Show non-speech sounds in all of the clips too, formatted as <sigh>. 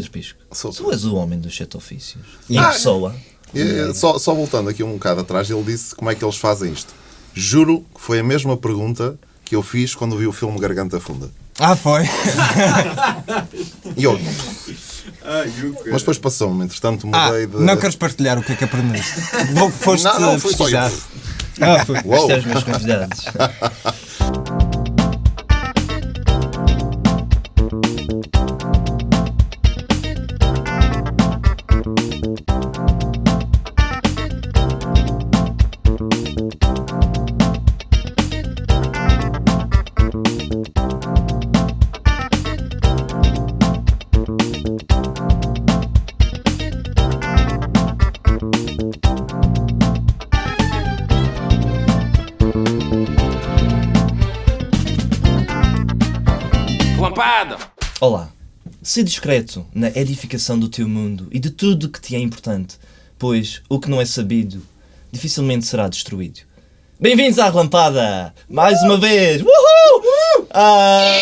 Pedro Pisco, Sou. tu és o homem dos sete ofícios. Em Ah, pessoa. E, e, só, só voltando aqui um bocado atrás, ele disse como é que eles fazem isto. Juro que foi a mesma pergunta que eu fiz quando vi o filme Garganta Funda. Ah, foi. E eu, mas depois passou-me, entretanto Ah, mudei de. não queres partilhar o que é que aprendeste? <laughs> Vou- Foste Não, não, foi só isso. Ah, foi. Uou! Isto é os meus convidados. Sê discreto na edificação do teu mundo e de tudo que te é importante, pois o que não é sabido dificilmente será destruído. Bem-vindos à Relampada! Mais uma vez! Uhul! Ah,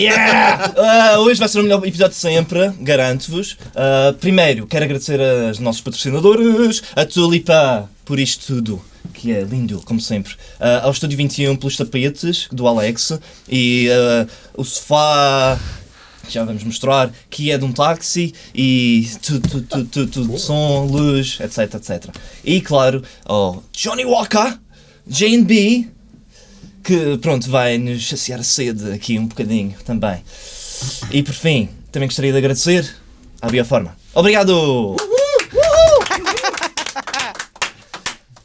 yeah! Ah, hoje vai ser o melhor episódio de sempre, garanto-vos. Ah, primeiro, quero agradecer aos nossos patrocinadores, a Tulipa, por isto tudo, que é lindo, como sempre. Ah, ao Estúdio 21 pelos tapetes do Alex e ah, o sofá. Já vamos mostrar que é de um táxi e tudo, tudo, tudo, tudo, tudo som, luz, etc, etc. E claro, ao Johnny Walker, JB, que pronto, vai nos saciar a sede aqui um bocadinho também. E por fim, também gostaria de agradecer à Bioforma. Obrigado!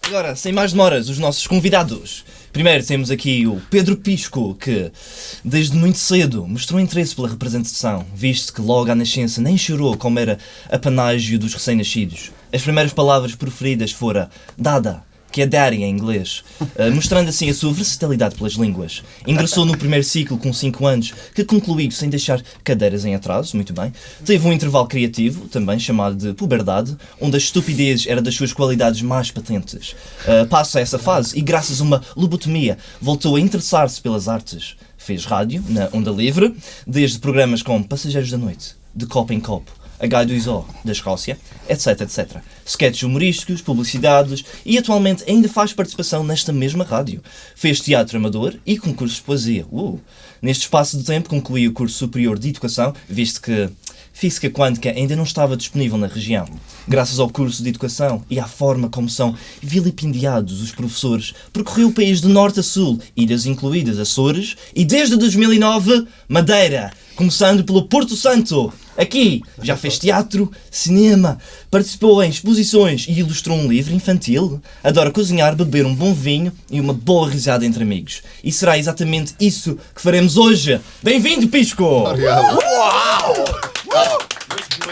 Agora, sem mais demoras, os nossos convidados. Primeiro temos aqui o Pedro Pisco, que desde muito cedo mostrou interesse pela representação, visto que logo à nascença nem chorou como era apanágio dos recém-nascidos. As primeiras palavras preferidas foram Dada, que é Daddy em inglês, eh, mostrando assim a sua versatilidade pelas línguas. Ingressou no primeiro ciclo com 5 anos, que concluiu sem deixar cadeiras em atraso, muito bem. Teve um intervalo criativo, também chamado de puberdade, onde a estupidez era das suas qualidades mais patentes. Eh, passa essa fase e, graças a uma lobotomia, voltou a interessar-se pelas artes. Fez rádio, na Onda Livre, desde programas como Passageiros da Noite, De Copo em Copo, H2O, da Escócia, etc, etc. Sketches humorísticos, publicidades e atualmente ainda faz participação nesta mesma rádio. Fez teatro amador e concursos de poesia. Uh! Neste espaço de tempo concluiu o curso superior de educação, visto que física quântica ainda não estava disponível na região. Graças ao curso de educação e à forma como são vilipendiados os professores, percorreu o país de norte a sul, ilhas incluídas Açores e desde 2009 Madeira, começando pelo Porto Santo. Aqui já fez teatro, cinema, participou em exposições e ilustrou um livro infantil. Adora cozinhar, beber um bom vinho e uma boa risada entre amigos. E será exatamente isso que faremos hoje. Bem-vindo, Pisco! Obrigado.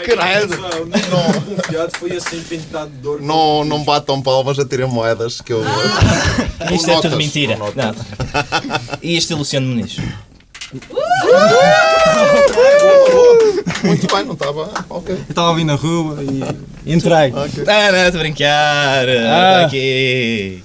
Caralho. Não, confiado foi assim pintado de dor. Não, não batam palmas a terem moedas que eu. Ou Isto é tudo mentira. Não. E este é Luciano Muniz. Muito bem, não estava. Ok. Eu estava a vir na rua e entrei. ok. Ah, não, estou a brincar. Ah. Aqui.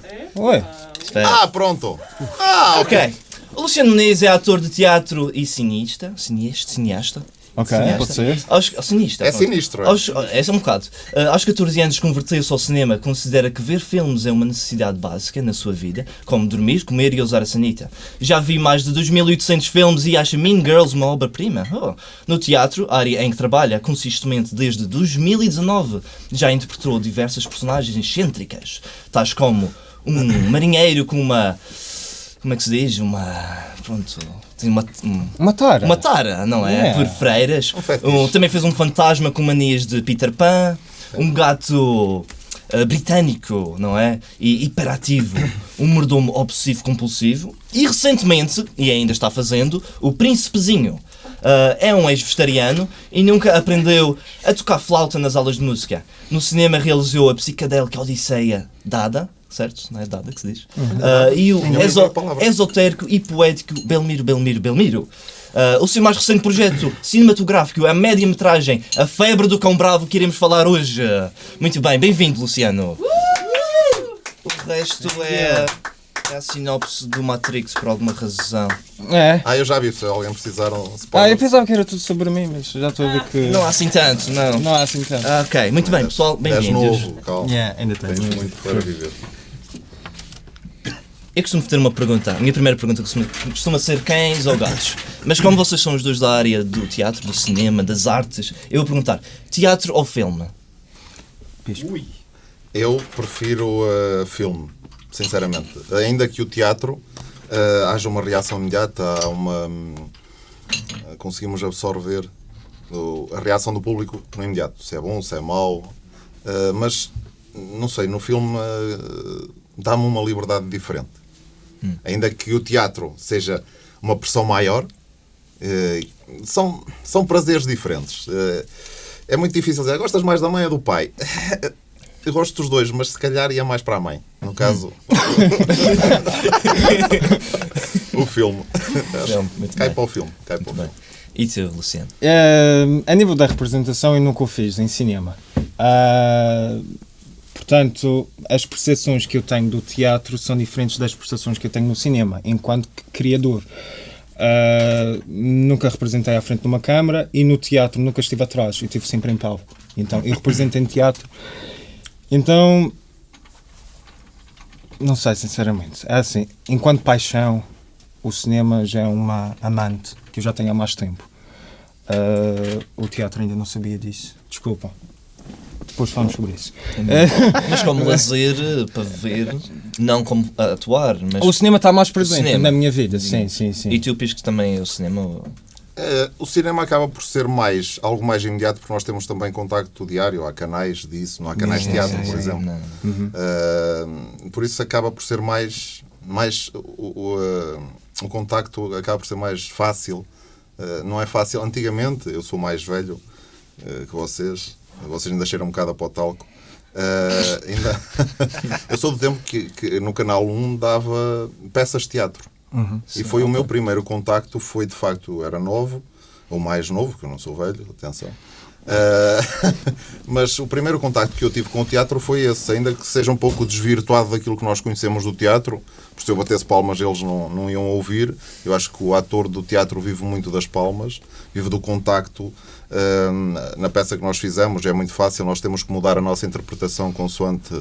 Espera. Ah, pronto. Ah, ok. ok. O Luciano Muniz é ator de teatro e cineasta. Cineasta? Cineasta? Ok, Cineasta. pode ser. Aos, cinista. É pronto. sinistro, é. Aos, é só um bocado. Uh, aos 14 anos converteu-se ao cinema. Considera que ver filmes é uma necessidade básica na sua vida, como dormir, comer e usar a sanita. Já vi mais de 2.800 filmes e acha Mean Girls uma obra-prima. Oh. No teatro, área em que trabalha consistentemente desde 2019, já interpretou diversas personagens excêntricas, tais como um marinheiro com uma. Como é que se diz? Uma. Pronto. Tem uma. um- Uma tara. uma tara, não é? É. Por freiras. Um. Um- também fez um fantasma com manias de Peter Pan. Um gato ah, britânico, não é? E hiperativo. Um mordomo obsessivo-compulsivo. E recentemente, e ainda está fazendo, o Príncipezinho. Ah, é um ex-vegetariano e nunca aprendeu a tocar flauta nas aulas de música. No cinema realizou a psicadélica Odisseia Dada, certo? Não é Dada que se diz? Ah, e o exo- palavra. esotérico e poético Belmiro, Belmiro, Belmiro. Ah, o seu mais recente projeto cinematográfico, a média-metragem A Febre do Cão Bravo, que iremos falar hoje. Muito bem, bem-vindo, Luciano. O resto é. É a sinopse do Matrix por alguma razão. É. Ah, eu já vi, se alguém precisaram Ah, spoiler. eu pensava que era tudo sobre mim, mas já estou a ver que. Não há assim tanto, não. Não há assim tanto. Ah, ok, muito bem, pessoal, És bem-vindos. novo, calma. Yeah, ainda. Tens muito para viver. Eu costumo ter uma pergunta. A minha primeira pergunta costuma, costuma ser cães ou gatos. Mas como vocês são os dois da área do teatro, do cinema, das artes, eu vou perguntar: teatro ou filme? Ui. Eu prefiro uh, filme, sinceramente. Ainda que o teatro uh, haja uma reação imediata, há uma. uh, conseguimos absorver o- a reação do público no imediato. Se é bom, se é mau. Uh, mas, não sei, no filme uh, dá-me uma liberdade diferente. Ainda que o teatro seja uma pressão maior, uh, são, são prazeres diferentes. Uh, é muito difícil dizer, gostas mais da mãe ou do pai? <laughs> Eu gosto dos dois, mas se calhar ia mais para a mãe. No caso, <laughs> o filme. Filme, muito Cai bem. para o filme. Cai para o Bem. filme. E tu, Luciano? Eh, a nível da representação, eu nunca o fiz em cinema. Ah, portanto, as percepções que eu tenho do teatro são diferentes das percepções que eu tenho no cinema, enquanto criador. Ah, nunca representei à frente de uma câmara e no teatro nunca estive atrás, eu estive sempre em palco. Então, eu represento em teatro. Então, não sei, sinceramente. É assim, enquanto paixão, o cinema já é uma amante que eu já tenho há mais tempo. Ah, o teatro ainda não sabia disso. Desculpa. Depois falamos sobre isso. Mas como lazer eh, para ver, não como atuar, mas. O cinema está mais presente na minha vida, sim, sim, sim. E tu piscas também o cinema? Eh, o cinema acaba por ser mais, algo mais imediato, porque nós temos também contacto diário. Há canais disso, não há canais de teatro, por exemplo. Não. Uh, por isso acaba por ser mais, mais o, o, uh, o contacto acaba por ser mais fácil. Uh, não é fácil. Antigamente, eu sou mais velho uh, que vocês, vocês ainda cheiram um bocado a de talco. Uh, ainda... <laughs> eu sou do tempo que, que no canal 1 dava peças de teatro. e foi o meu primeiro contacto, foi de facto, era novo, ou mais novo, que eu não sou velho, atenção. Uh, <laughs> mas o primeiro contacto que eu tive com o teatro foi esse, ainda que seja um pouco desvirtuado daquilo que nós conhecemos do teatro, porque se eu batesse palmas eles não, não iam ouvir. Eu acho que o ator do teatro vive muito das palmas, vive do contacto. Uh, na peça que nós fizemos é muito fácil, nós temos que mudar a nossa interpretação consoante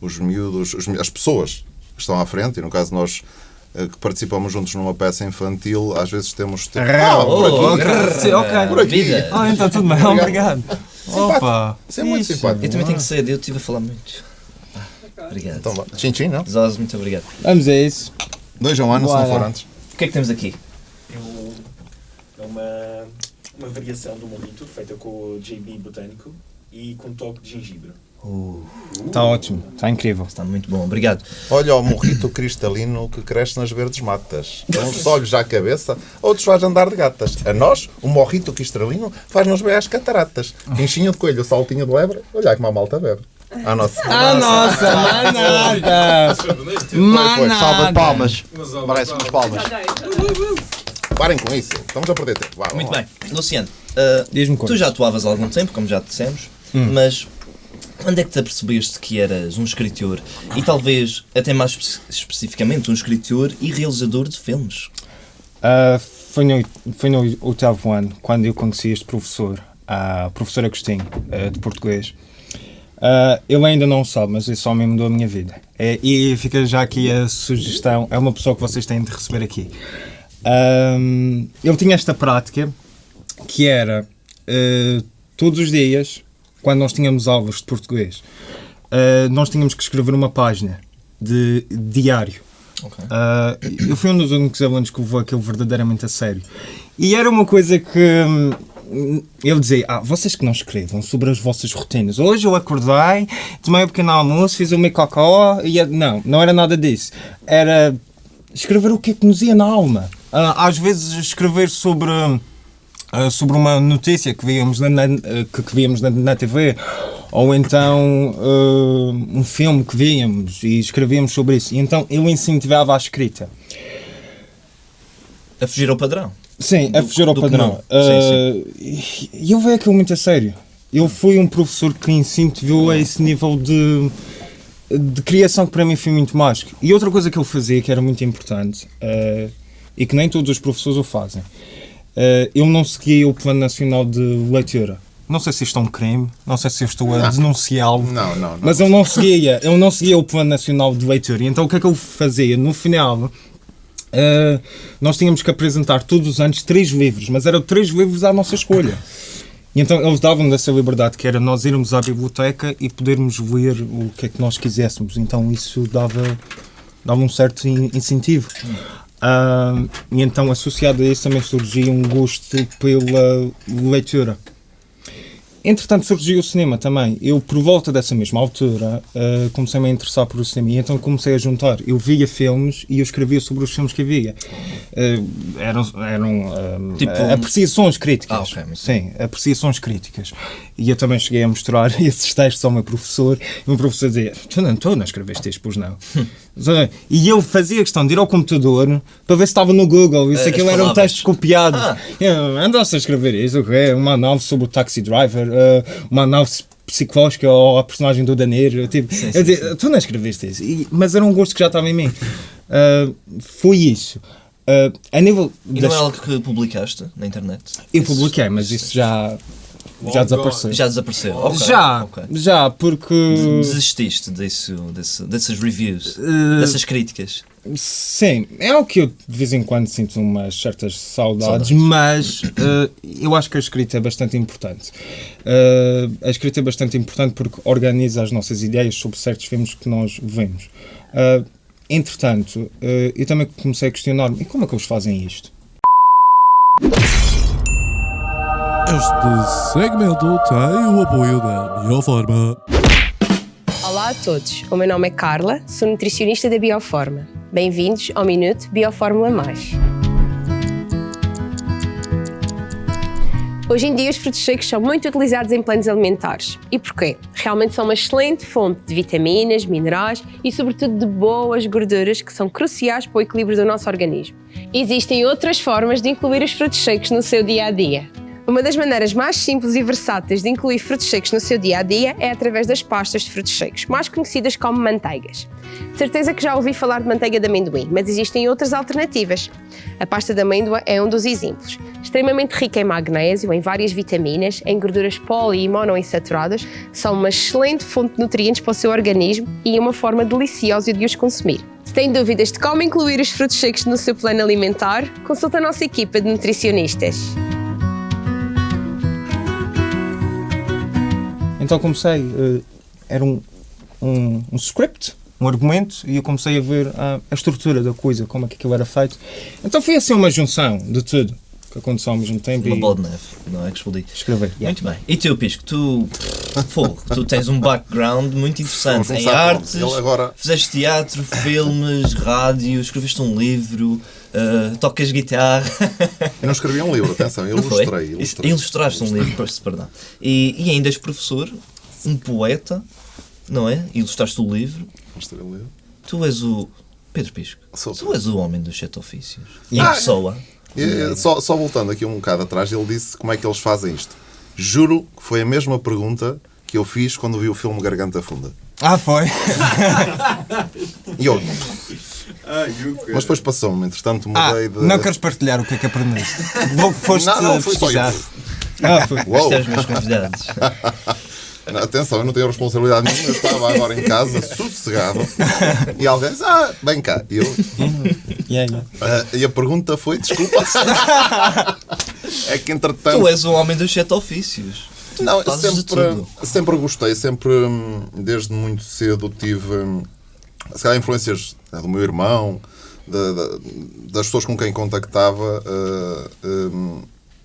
os miúdos, os mi- as pessoas que estão à frente, e no caso nós que participamos juntos numa peça infantil, às vezes temos. Ah, por aqui. Oh, ok. Por aqui. Vida. Ah, então tudo bem, obrigado. Opa! Isso é muito simpático. Eu também tenho que sair, eu estive a falar muito. Ah, Obrigado. Então vá. Tchim, tchim, não? Zaz, muito obrigado. Vamos a isso. Dois a um ano, se não for antes. O que é que temos aqui? É uma, uma variação do mojito feita com o JB botânico e com toque de gengibre. Está ótimo, está incrível. Está muito bom, obrigado. Olha o morrito cristalino que cresce nas verdes matas. Uns olhos à cabeça, outros faz andar de gatas. A nós, o morrito cristalino faz-nos ver as cataratas. Pinchinho de coelho, saltinho de lebre, olha como a malta bebe. A nossa. Ah, nossa, manada! Manada! Salva de palmas. Merece umas palmas. Parem com isso, estamos a perder tempo. Vá, Muito bem. Luciano, Diz-me tu já atuavas há algum tempo, como já dissemos, mas quando é que te apercebeste que eras um escritor e talvez até mais espe- especificamente um escritor e realizador de filmes? Ah, foi, no, foi no oitavo ano, quando eu conheci este professor, a professor Agostinho, ah, de português. Ah, ele ainda não sabe, mas esse homem mudou a minha vida. É, e fica já aqui a sugestão, é uma pessoa que vocês têm de receber aqui. Ahm, ele tinha esta prática que era ah, todos os dias, quando nós tínhamos aulas de português, ah, nós tínhamos que escrever uma página de diário. Ok. Ah, eu fui um dos únicos alunos que levou aquilo verdadeiramente a sério. E era uma coisa que hum, ele dizia: Ah, vocês que não escrevam sobre as vossas rotinas. Hoje eu acordei, tomei um pequeno almoço, fiz o meu cocó e. é-" Não, não era nada disso. Era escrever o que é que nos ia na alma. Ah, às vezes escrever sobre. ah, sobre uma notícia que víamos na, na- ah, que, víamos na, na TV ou então ah, um filme que víamos e escrevíamos sobre isso. E então eu incentivava a escrita. A fugir ao padrão. Sim, a Do- fugir ao padrão. Ah, e e eu vejo aquilo muito a sério. Eu fui um professor que incentivou a esse nível de de criação que para mim foi muito mágico. E outra coisa que ele fazia que era muito importante eh, e que nem todos os professores o fazem, eh, ele não seguia o Plano Nacional de Leitura. Não sei se isto é um crime, não sei se eu estou a denunciá-lo. Não, não, não. Mas ele não seguia, ele não seguia o Plano Nacional de Leitura. Então o que é que ele fazia? No final, eh, nós tínhamos que apresentar todos os anos três livros, mas eram três livros à nossa escolha. E então eles davam-nos essa liberdade, que era nós irmos à biblioteca e podermos ler o que é que nós quiséssemos. Então isso dava, dava um certo in- incentivo. Ah, e então, associado a isso, também surgia um gosto pela leitura. Entretanto, surgiu o cinema também. Eu, por volta dessa mesma altura, eh, comecei-me a interessar por o cinema e então comecei a juntar. Eu via filmes e eu escrevia sobre os filmes que via. Eh, eram eram eh, Tipo- apreciações críticas. Ah, ok, muito Sim, apreciações críticas. E eu também cheguei a mostrar <laughs> esses textos ao meu professor e o meu professor dizia: Tu não, tu não escreveste isto, pois não. <laughs> e eu fazia questão de ir ao computador para ver se estava no Google e se Eh, aquilo as eram palavras. textos copiados. Ah. Eu, Andaste a escrever isso, o quê? Uma análise sobre o Taxi Driver, eh, uma análise psicológica ou a personagem do Daneiro. Tipo, Sim, eu sim, dizia, tu não escreveste isso. E- mas era um gosto que já estava em mim. Eh, foi isso. Eh, a nível E das- não é algo que publicaste na internet? Eu publiquei, mas isso já, já Long desapareceu. Já desapareceu? Ok, já, ok. já, porque. Desististe disso, desse, dessas reviews, Eh, dessas críticas. Sim, é algo que eu de vez em quando sinto umas certas saudades, Saudades. mas eh, eu acho que a escrita é bastante importante. Eh, a escrita é bastante importante porque organiza as nossas ideias sobre certos filmes que nós vemos. Entretanto, eu também comecei a questionar-me: como é que eles fazem isto? Este segmento tem o apoio da Bioforma. Olá a todos, o meu nome é Carla, sou nutricionista da Bioforma. Bem-vindos ao Minuto Biofórmula Mais. Hoje em dia, os frutos secos são muito utilizados em planos alimentares. E porquê? Realmente são uma excelente fonte de vitaminas, minerais e, sobretudo, de boas gorduras que são cruciais para o equilíbrio do nosso organismo. Existem outras formas de incluir os frutos secos no seu dia a dia. Uma das maneiras mais simples e versáteis de incluir frutos secos no seu dia a dia é através das pastas de frutos secos, mais conhecidas como manteigas. De certeza que já ouvi falar de manteiga de amendoim, mas existem outras alternativas. A pasta de amêndoa é um dos exemplos. Extremamente rica em magnésio, em várias vitaminas, em gorduras poli e monoinsaturadas, são uma excelente fonte de nutrientes para o seu organismo e uma forma deliciosa de os consumir. Se tem dúvidas de como incluir os frutos secos no seu plano alimentar, consulte a nossa equipa de nutricionistas. Então comecei, eh, era um, um, um script, um argumento, e eu comecei a ver a, a estrutura da coisa, como é que aquilo era feito. Então foi assim uma junção de tudo que aconteceu ao mesmo tempo Uma e bola de neve, não é que explodi. escrever. Yeah. Muito bem. E tu, Pisco, tu, fogo, tu tens um background muito interessante em artes, agora- fizeste teatro, filmes, rádio, escreveste um livro, uh, tocas guitarra. <laughs> Eu não escrevi um livro, atenção, eu ilustrei. ilustrei. Ilustraste um livro, perdão. E, e ainda és professor, um poeta, não é? Ilustraste o livro. Ilustrei o livro. Tu és o. Pedro Pisco, Sou. tu és o homem dos sete ofícios. Em Ah, pessoa. E, e, só, só voltando aqui um bocado atrás, ele disse como é que eles fazem isto. Juro que foi a mesma pergunta que eu fiz quando vi o filme Garganta Funda. Ah, foi? <laughs> E eu. Mas depois passou-me, entretanto Ah, mudei de. não queres partilhar o que é que aprendeste? Vou, <laughs> foste Não, não, foi só pesquisar. Ah, foi. <laughs> Uou! Isto é os meus convidados. <laughs> Não, Atenção, eu não tenho responsabilidade nenhuma, eu estava agora em casa, sossegado, e alguém disse, ah, vem cá. E, eu, ah, e a pergunta foi, desculpa. é que entretanto. tu és o homem dos sete ofícios. Tu Não, sempre, sempre gostei, sempre, hum, desde muito cedo, tive hum, se calhar, influências né, do meu irmão, da- da- das pessoas com quem contactava, ah, hum,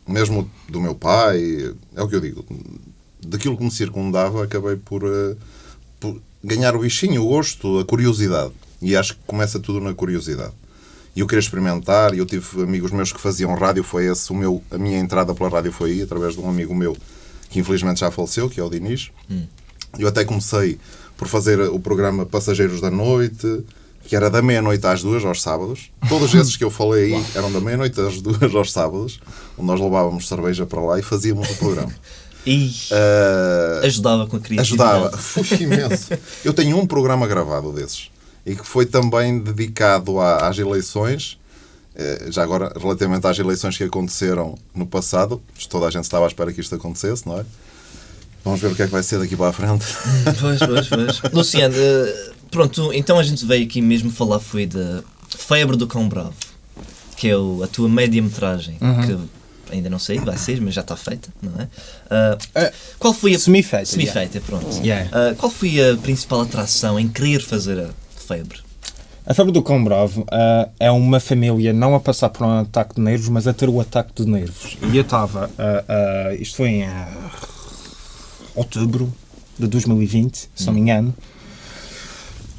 mesmo do meu pai, é o que eu digo, daquilo que me circundava, acabei por, ah, por ganhar o bichinho, o gosto, a curiosidade. E acho que começa tudo na curiosidade. E eu queria experimentar, e eu tive amigos meus que faziam rádio, foi esse o meu, a minha entrada pela rádio foi aí, através de um amigo meu que infelizmente já faleceu, que é o Dinis. Eu até comecei por fazer o programa Passageiros da Noite, que era da meia-noite às duas, aos sábados. Todos esses que eu falei aí eram da meia-noite às duas, aos sábados, onde nós levávamos cerveja para lá e fazíamos o programa. <laughs> E Ah, ajudava com a criatividade. Ajudava. Foi imenso. Eu tenho um programa gravado desses e que foi também dedicado à- às eleições. eh, Já agora, relativamente às eleições que aconteceram no passado, toda a gente estava à espera que isto acontecesse, não é? Vamos ver o que é que vai ser daqui para a frente. Pois, pois, pois. <laughs> Luciano, eh, pronto, então a gente veio aqui mesmo falar foi da Febre do Cão Bravo, que é o- a tua média-metragem, que ainda não sei, vai ser, mas já está feita, não é? Eh, qual foi a... semi-feita, Semi-feita, pronto. Yeah. Ah, qual foi a principal atração em querer fazer a Febre? A febre do cão bravo ah, é uma família não a passar por um ataque de nervos, mas a ter o ataque de nervos. E eu estava, isto foi em outubro de 2020, se não me engano.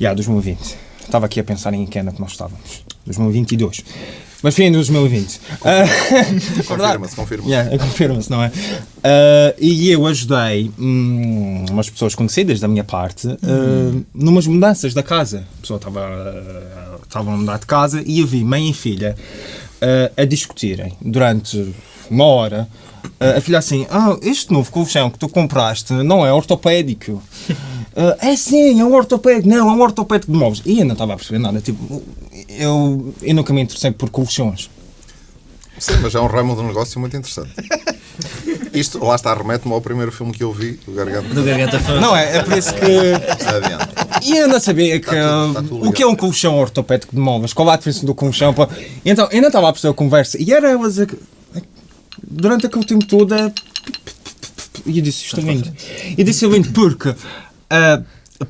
Já, 2020. Estava aqui a pensar em que ano é que nós estávamos. 2022. Mas foi em 2020. Ah, Confirma-se, confirma-se. Yeah, confirma-se, não é? Ah, e eu ajudei hum, umas pessoas conhecidas da minha parte ah, numas mudanças da casa. A pessoa estava estava a mudar de casa e eu vi mãe e filha ah, a discutirem durante uma hora. Ah, a filha assim, ah, este novo colchão que tu compraste não é ortopédico. Ah, <laughs> é sim, é um ortopédico. Não, é um ortopédico de móveis. E eu não estava a perceber nada. Tipo, eu, eu nunca me interessei por colchões. Sim, mas é um ramo de negócio muito interessante. <laughs> Isto, lá está, remete-me ao primeiro filme que eu vi, do Garganta. Do Garganta Fã? Não, é, é por isso que. Adiante. E eu não sabia que, tudo- está tudo o que é um colchão ortopédico de móveis, qual a diferença do colchão. pá. Então, eu não estava a perceber a conversa. E era elas a, durante aquele tempo todo a. E eu disse isto é lindo. E disse é lindo porque. ah,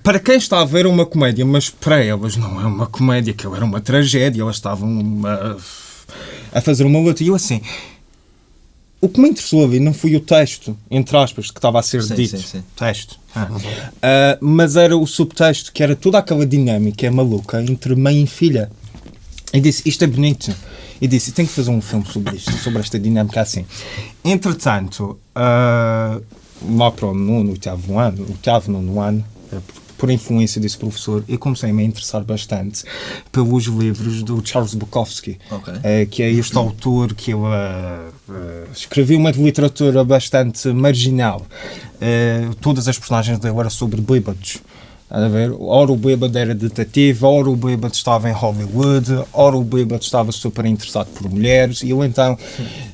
para quem está a ver uma comédia, mas para elas não é uma comédia, que era uma tragédia, elas estavam a, a fazer uma luta. E eu assim. O que me interessou ali não foi o texto, entre aspas, que estava a ser Sim, dito. sim, sim. Texto. Ah. Ah, mas era o subtexto, que era toda aquela dinâmica maluca entre mãe e filha. E disse: Isto é bonito. E disse: Tenho que fazer um filme sobre isto, sobre esta dinâmica assim. Entretanto, ah, lá para o nono, oitavo ano, oitavo, nono ano, por influência desse professor, eu comecei a me interessar bastante pelos livros do Charles Bukowski, Ok. eh, que é este autor que eu, ah, ah, escreveu uma literatura bastante marginal. Eh, todas as personagens dele eram sobre bêbados. A ver? Ora o bêbado era detetive, ora o bêbado estava em Hollywood, ora o bêbado estava super interessado por mulheres, e eu então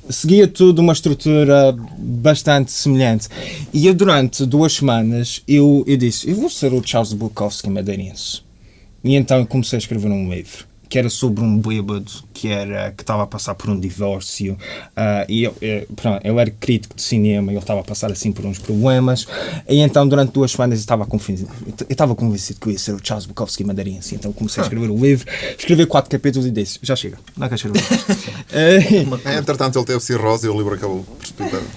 seguia tudo uma estrutura bastante semelhante. E eu, durante duas semanas, eu, eu disse, eu vou ser o Charles Bukowski madeirense. E então eu comecei a escrever um livro que era sobre um bêbado que era que estava a passar por um divórcio ah, e eu, eu, pronto, eu era crítico de cinema e ele estava a passar assim por uns problemas. E então durante duas semanas eu estava convencido, eu estava convencido que eu ia ser o Charles Bukowski madeirense então comecei a escrever o livro escrevi quatro capítulos e disse já chega, não quero escrever <laughs> <laughs> É, Entretanto, ele teve cirrose e o livro acabou.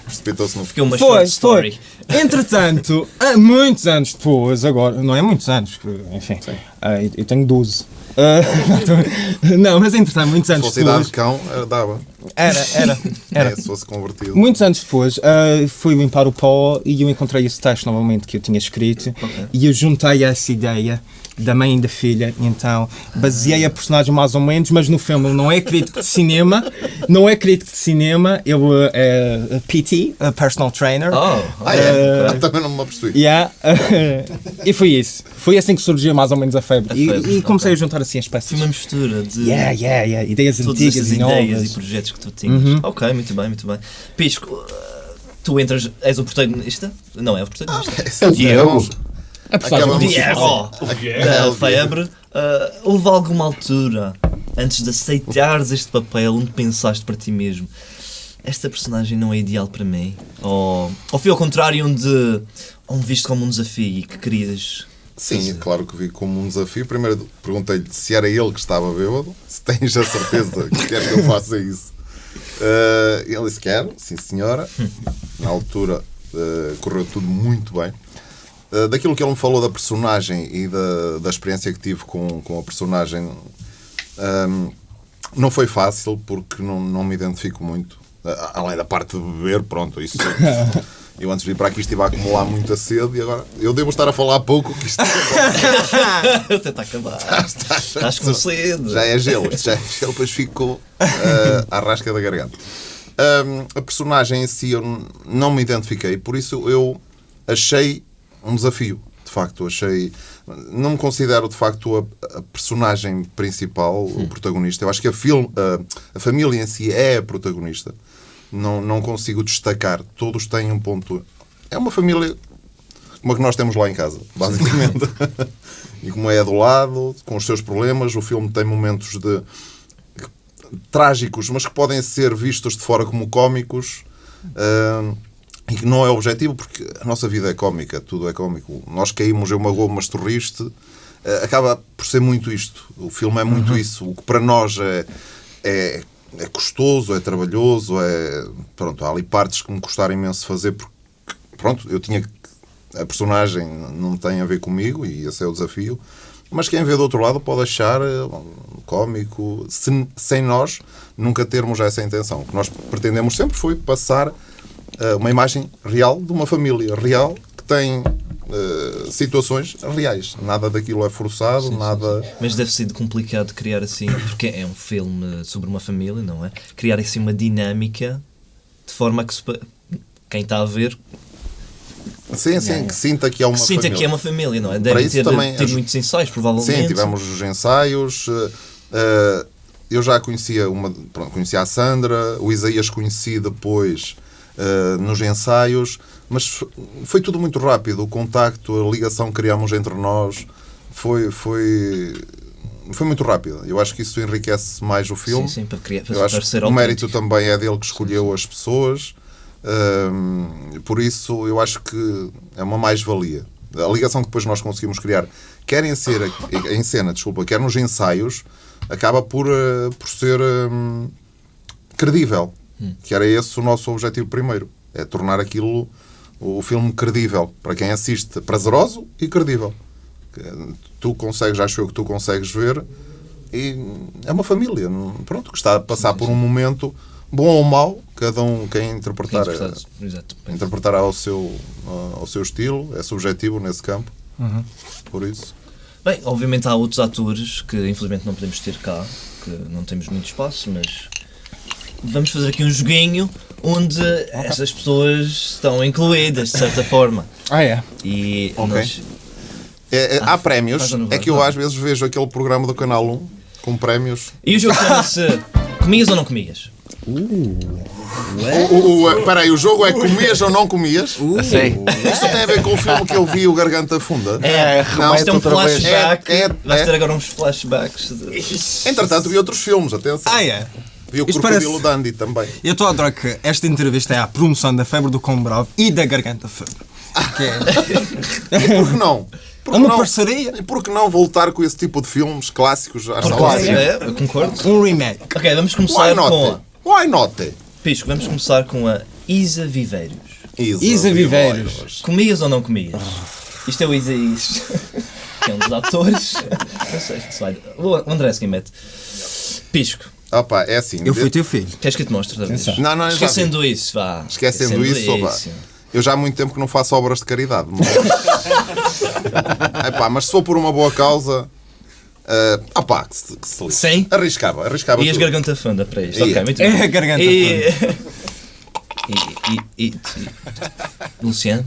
Precipitou-se no Fiquei uma Foi, foi. Entretanto, há muitos anos depois, agora, não é muitos anos, enfim, ah, eu eu tenho 12. Ah, <laughs> <laughs> não, mas entretanto, muitos Se anos fosse idade depois. de cão, era- dava. Era, era, <laughs> era. É, se fosse convertido. Muitos anos depois, ah, fui limpar o pó e eu encontrei esse texto novamente que eu tinha escrito e eu juntei essa ideia da mãe e da filha, e então baseei a personagem mais ou menos, mas no filme ele não é crítico de cinema, não é crítico de cinema, ele é PT, a personal trainer. Oh, Ah, é? Também não me apercebi. Yeah. <laughs> e foi isso. Foi assim que surgiu mais ou menos a febre. A E- febre, e, comecei ok. a juntar assim as peças. Foi uma mistura de Yeah, yeah, yeah. Ideias todas antigas estas e ideias e novas. projetos que tu tinhas. Uhum. Ok, muito bem, muito bem. Pisco, uh, tu entras, és o protagonista? Não, é o protagonista. Diego. A personagem. Diego, da febre. Uh, houve alguma altura, antes de aceitares este papel, onde pensaste para ti mesmo esta personagem não é ideal para mim? Ou, ou foi ao contrário, onde, onde viste como um desafio e que querias... Sim, claro que vi como um desafio. Primeiro perguntei-lhe se era ele que estava bêbado, se tens a certeza que quer que eu faça isso. Eh, ele disse: Quero, sim senhora. Na altura eh, correu tudo muito bem. Eh, daquilo que ele me falou da personagem e da, da experiência que tive com, com a personagem, ehm, não foi fácil porque não, não me identifico muito. Eh, além da parte de beber, pronto, isso. <laughs> Eu antes de vir para aqui estive a acumular muita sede e agora eu devo estar a falar pouco que isto <laughs> Até está a acabar. Estás com sede. já é gelo, já é gelo, depois fico uh, à rasca da garganta. Hum, a personagem em si eu não me identifiquei, por isso eu achei um desafio. De facto, achei. Não me considero de facto a, a personagem principal, o protagonista. Eu acho que a, film, a, a família em si é a protagonista. Não, não consigo destacar. Todos têm um ponto. É uma família como a que nós temos lá em casa, basicamente. <laughs> e como é do lado, com os seus problemas, o filme tem momentos de trágicos, mas que podem ser vistos de fora como cómicos. ah, e que não é objetivo, porque a nossa vida é cómica, tudo é cómico. Nós caímos, eu magoo, mas tu riste. Ah, acaba por ser muito isto. O filme é muito isso. O que para nós é, é, é custoso, é trabalhoso, é. Pronto, há ali partes que me custaram imenso fazer, porque, pronto, eu tinha que. A personagem não tem a ver comigo e esse é o desafio. Mas quem vê do outro lado pode achar eh, cómico, se- sem nós nunca termos essa intenção. O que nós pretendemos sempre foi passar uma imagem real de uma família real que tem eh, situações reais. Nada daquilo é forçado, nada. Mas deve ser complicado criar assim, porque é um filme sobre uma família, não é? Criar assim uma dinâmica de forma a que se quem está a ver Sim, sim, que sinta que é uma que sinta família. que é uma família, não é? Para Deve isso ter, também ter muitos ensaios, provavelmente. Sim, tivemos os ensaios. eh, eh, eu já conhecia uma, pronto, conhecia a Sandra, o Isaías conheci depois eh, nos ensaios, mas foi tudo muito rápido. O contacto, a ligação que criámos entre nós foi, foi, foi muito rápida. Eu acho que isso enriquece mais o filme. Sim, sim, para, criar, para Eu acho que o mérito também é dele que escolheu as pessoas. Hum, por isso, eu acho que é uma mais-valia. A ligação que depois nós conseguimos criar, quer em, ser, em cena, desculpa, quer nos ensaios, acaba por, eh, por ser hum, credível. Que era esse o nosso objetivo primeiro. É tornar aquilo, o filme, credível. Para quem assiste, prazeroso e credível. Eh, Tu consegues, acho eu que tu consegues ver e é uma família, pronto, que está a passar por um momento bom ou mau, cada um quem interpretar, Quem interpretará ao seu, ao seu estilo, é subjetivo nesse campo. Por isso. Bem, obviamente há outros atores que infelizmente não podemos ter cá, que não temos muito espaço, mas vamos fazer aqui um joguinho onde essas pessoas estão incluídas, de certa forma. Ah, é? E Ok. nós- É, é, há prémios, ou não é que eu Não. às vezes vejo aquele programa do Canal 1 com prémios. E o jogo chama-se Comias ou não comias? O, espera aí, o jogo é comias ou não comias? Sei. Isto tem a ver com o filme que eu vi, o Garganta Funda. É, Não, Isto é um flashback. É, é, Vais é. ter agora uns flashbacks. De... Entretanto, vi outros filmes, atenção. Ah, é? Vi o Isto Crocodilo parece- Dandy também. Eu estou a adorar que esta entrevista é a promoção da febre do cão bravo e da garganta febre. Que é, <laughs> E por que não? Por é uma não? parceria, E por que não voltar com esse tipo de filmes clássicos às salas? É, eu concordo. um remake. Ok, vamos Why começar com. not? Why not? Pisco, vamos começar com a Isa Viveiros. Isa Viveiros. Comias ou não comias? Isto é o Isaías, <laughs> que é um dos atores. <laughs> Não sei se vai. O André se mete. Pisco, Opa, é assim. Eu fui teu filho. queres que eu te mostre? Atenção. Não, não, Esquecendo isso, vá. Esquecendo isso, opa, eu já há muito tempo que não faço obras de caridade. Mas... <laughs> Epá, mas se for por uma boa causa. Uh, opá, que se, que se lixe. Sim? Arriscava, arriscava. E as tudo. garganta funda para isto. Ia. Ok, muito É bem. a garganta E... <laughs> E, e, e, e- Luciano?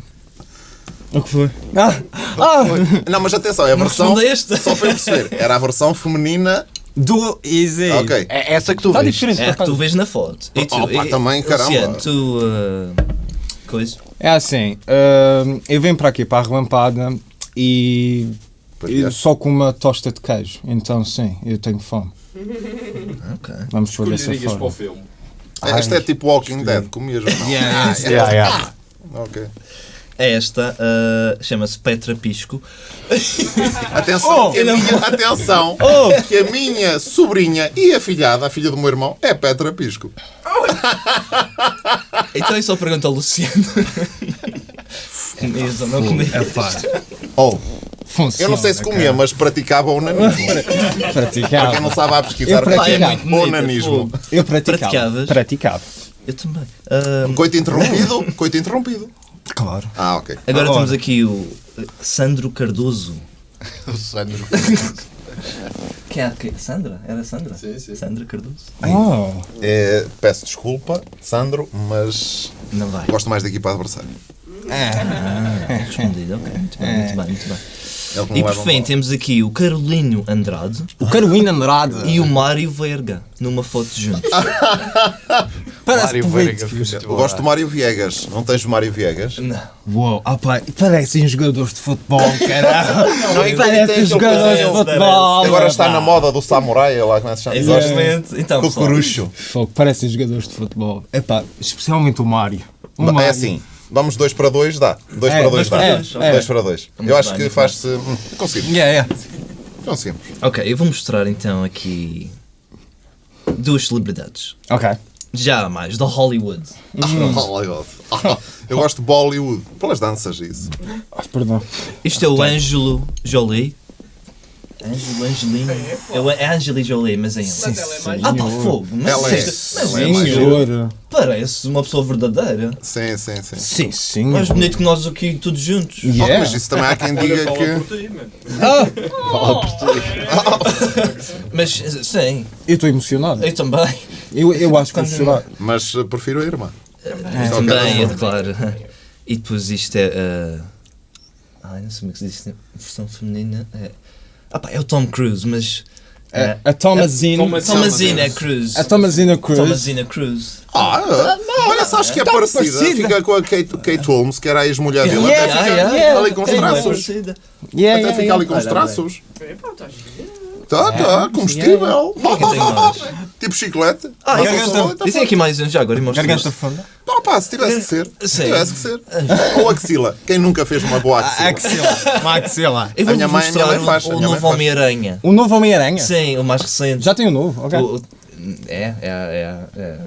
O que foi? Ah, ah, Não, mas atenção, é a versão. Só para eu perceber, era a versão feminina. Do Easy. Ok. É essa que tu Está vês. diferente. É, por que tu vês na foto. E tu, Opa, e- também, caramba. Luciano, tu. uh, coisa. É assim, hum, eu venho para aqui, para a relampada, e, Pois e é. só com uma tosta de queijo. Então, sim, eu tenho fome. <laughs> Ok. Vamos por dessa Escolherias para o forma. filme. É, Isto é tipo Walking Dead, comias ou não? Yeah, Ah, Yeah, yeah. Ok. Esta uh, chama-se Petra Pisco. <laughs> Atenção, que a minha, atenção <laughs> Oh! que a minha sobrinha e a filhada, a filha do meu irmão, é Petra Pisco. <laughs> Então eu só pergunto ao Luciano. Comias ou não comias? É pá, Oh, funciona. eu não sei se comia, mas praticava onanismo. Para Praticava. quem não sabe a pesquisar, Eu praticava. É onanismo. Eu praticava. Praticavas? Praticava. Eu também. Uh, Coito interrompido, coito interrompido. Claro. Ah, ok. agora Ora. temos aqui o Sandro Cardoso. <laughs> O Sandro. Que Quem é? Quem? Sandra? Era Sandra? Sim, sim. Sandra Cardoso? Oh. É, peço desculpa, Sandro, mas Não vai. gosto mais da equipa adversária. Ah, respondido, ok. Muito bem, muito bem, muito bem. É E por fim temos aqui o Carolinho Andrade O Carolina Andrade. e o Mário Verga numa foto juntos. <laughs> Parece Mário político. Eu gosto do Mário Viegas. Não tens o Mário Viegas? Não. Uou, ah pá, parecem jogadores de futebol, caralble. Não, tem parecem jogadores de futebol. Agora está pá. na moda do samurai, lá como é que se chama? Exatamente. Então. Fogo, parecem jogadores de futebol. Epá, especialmente o Mário. O É assim, vamos dois para dois, dá. Dois É, para dois dois dá. para dois, para dois. Eu acho que muito faz-se. hum, Conseguimos. Yeah, yeah. Conseguimos. Ok, eu vou mostrar então aqui duas celebridades. Ok. Já mais, da Hollywood. Oh my God. Ah, Eu gosto de Bollywood. Pelas danças, isso. Ah, perdão. Isto é o Ângelo Jolie. Ângelo, Angelino. É, o- é Angeli Jolie, mas é ele. Mas ela é mais Ah pá, fogo. Mas, Ela é. mas Ela é parece uma pessoa verdadeira. Sim, sim, sim. Sim, sim. Mais bonito que nós aqui todos juntos. Oh, Yeah. mas isso também há quem diga fala que. por ti. <laughs> Mas sim, Eu estou emocionado. eu também. Eu, eu acho que vou chorar. Mas eh, prefiro a irmã. Eu Isto também, é é eu claro. E depois isto é. Uh... Ai, não sei como é que se diz em versão feminina. É... Ah pá, é o Tom Cruise, mas. A, a Thomasina. Thomas- Thomasina Cruz. A Thomasina Cruz. Thomasina Cruz. Ah, olha, só acho que é Tá parecida. parecida. Fica com a Kate, Kate Holmes, que era a ex-mulher dele. Yeah, Até fica yeah, yeah. ali com os traços. Yeah, Até yeah, fica yeah. ali com os traços. É, pá, estás giro. Tá, tá, combustível. Mais? Tipo chiclete. Ah, garganta. Dizem aqui mais um já agora e mostro Garganta funda. Não, pá, se tivesse que ser. Se tivesse que ser. <laughs> Ou axila. Quem nunca fez uma boa axila? Axila. Uma axila. Eu A vou minha mãe- a minha mãe faz, o, novo. Homem-Aranha. O novo Homem-Aranha? Sim, o mais recente. Já tem o novo, ok. É, é, é, é.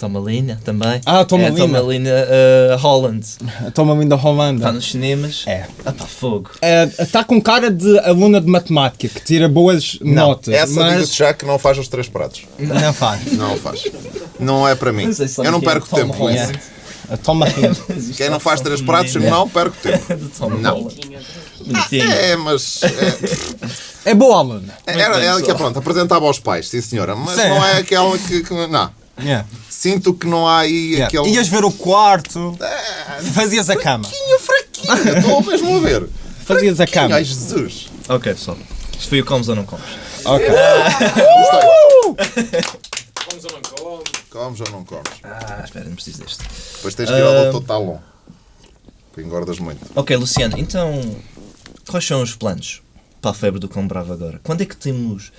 Tomalina também. Ah, Tomalina. É Tomalina uh, Holland. A Thomasina Está nos cinemas. É. Ah pá, fogo. Está com cara de aluna de matemática que tira boas notas, Essa mas digo-te já que não faz os três pratos. não faz. <laughs> Não faz. Não é para mim. Não Eu não é perco Tom tempo com isso. Holland. A Thomasina. <laughs> Quem não faz três pratos, não perco tempo. <laughs> Não. Holland. Bonitinho. É, mas. É, É boa aluna. era ela que, só. pronto, apresentava aos pais, sim senhora. Mas Sim. não é aquela que. que- não. Yeah. Sinto que não há aí Yeah. aquele. Ias ver o quarto, fazias a cama. Pouquinho fraquinho, estou mesmo a ver. Fazias a cama. Ai, Jesus. Ok, pessoal. Isto foi o comes ou não comes? Ok. Comes ou não comes? Comes ou não comes? Ah, espera, não preciso deste. Depois tens que ir ao. Dr. Talon. Que engordas muito. Ok, Luciano, então quais são os planos para a febre do Cão Bravo agora? Quando é que temos,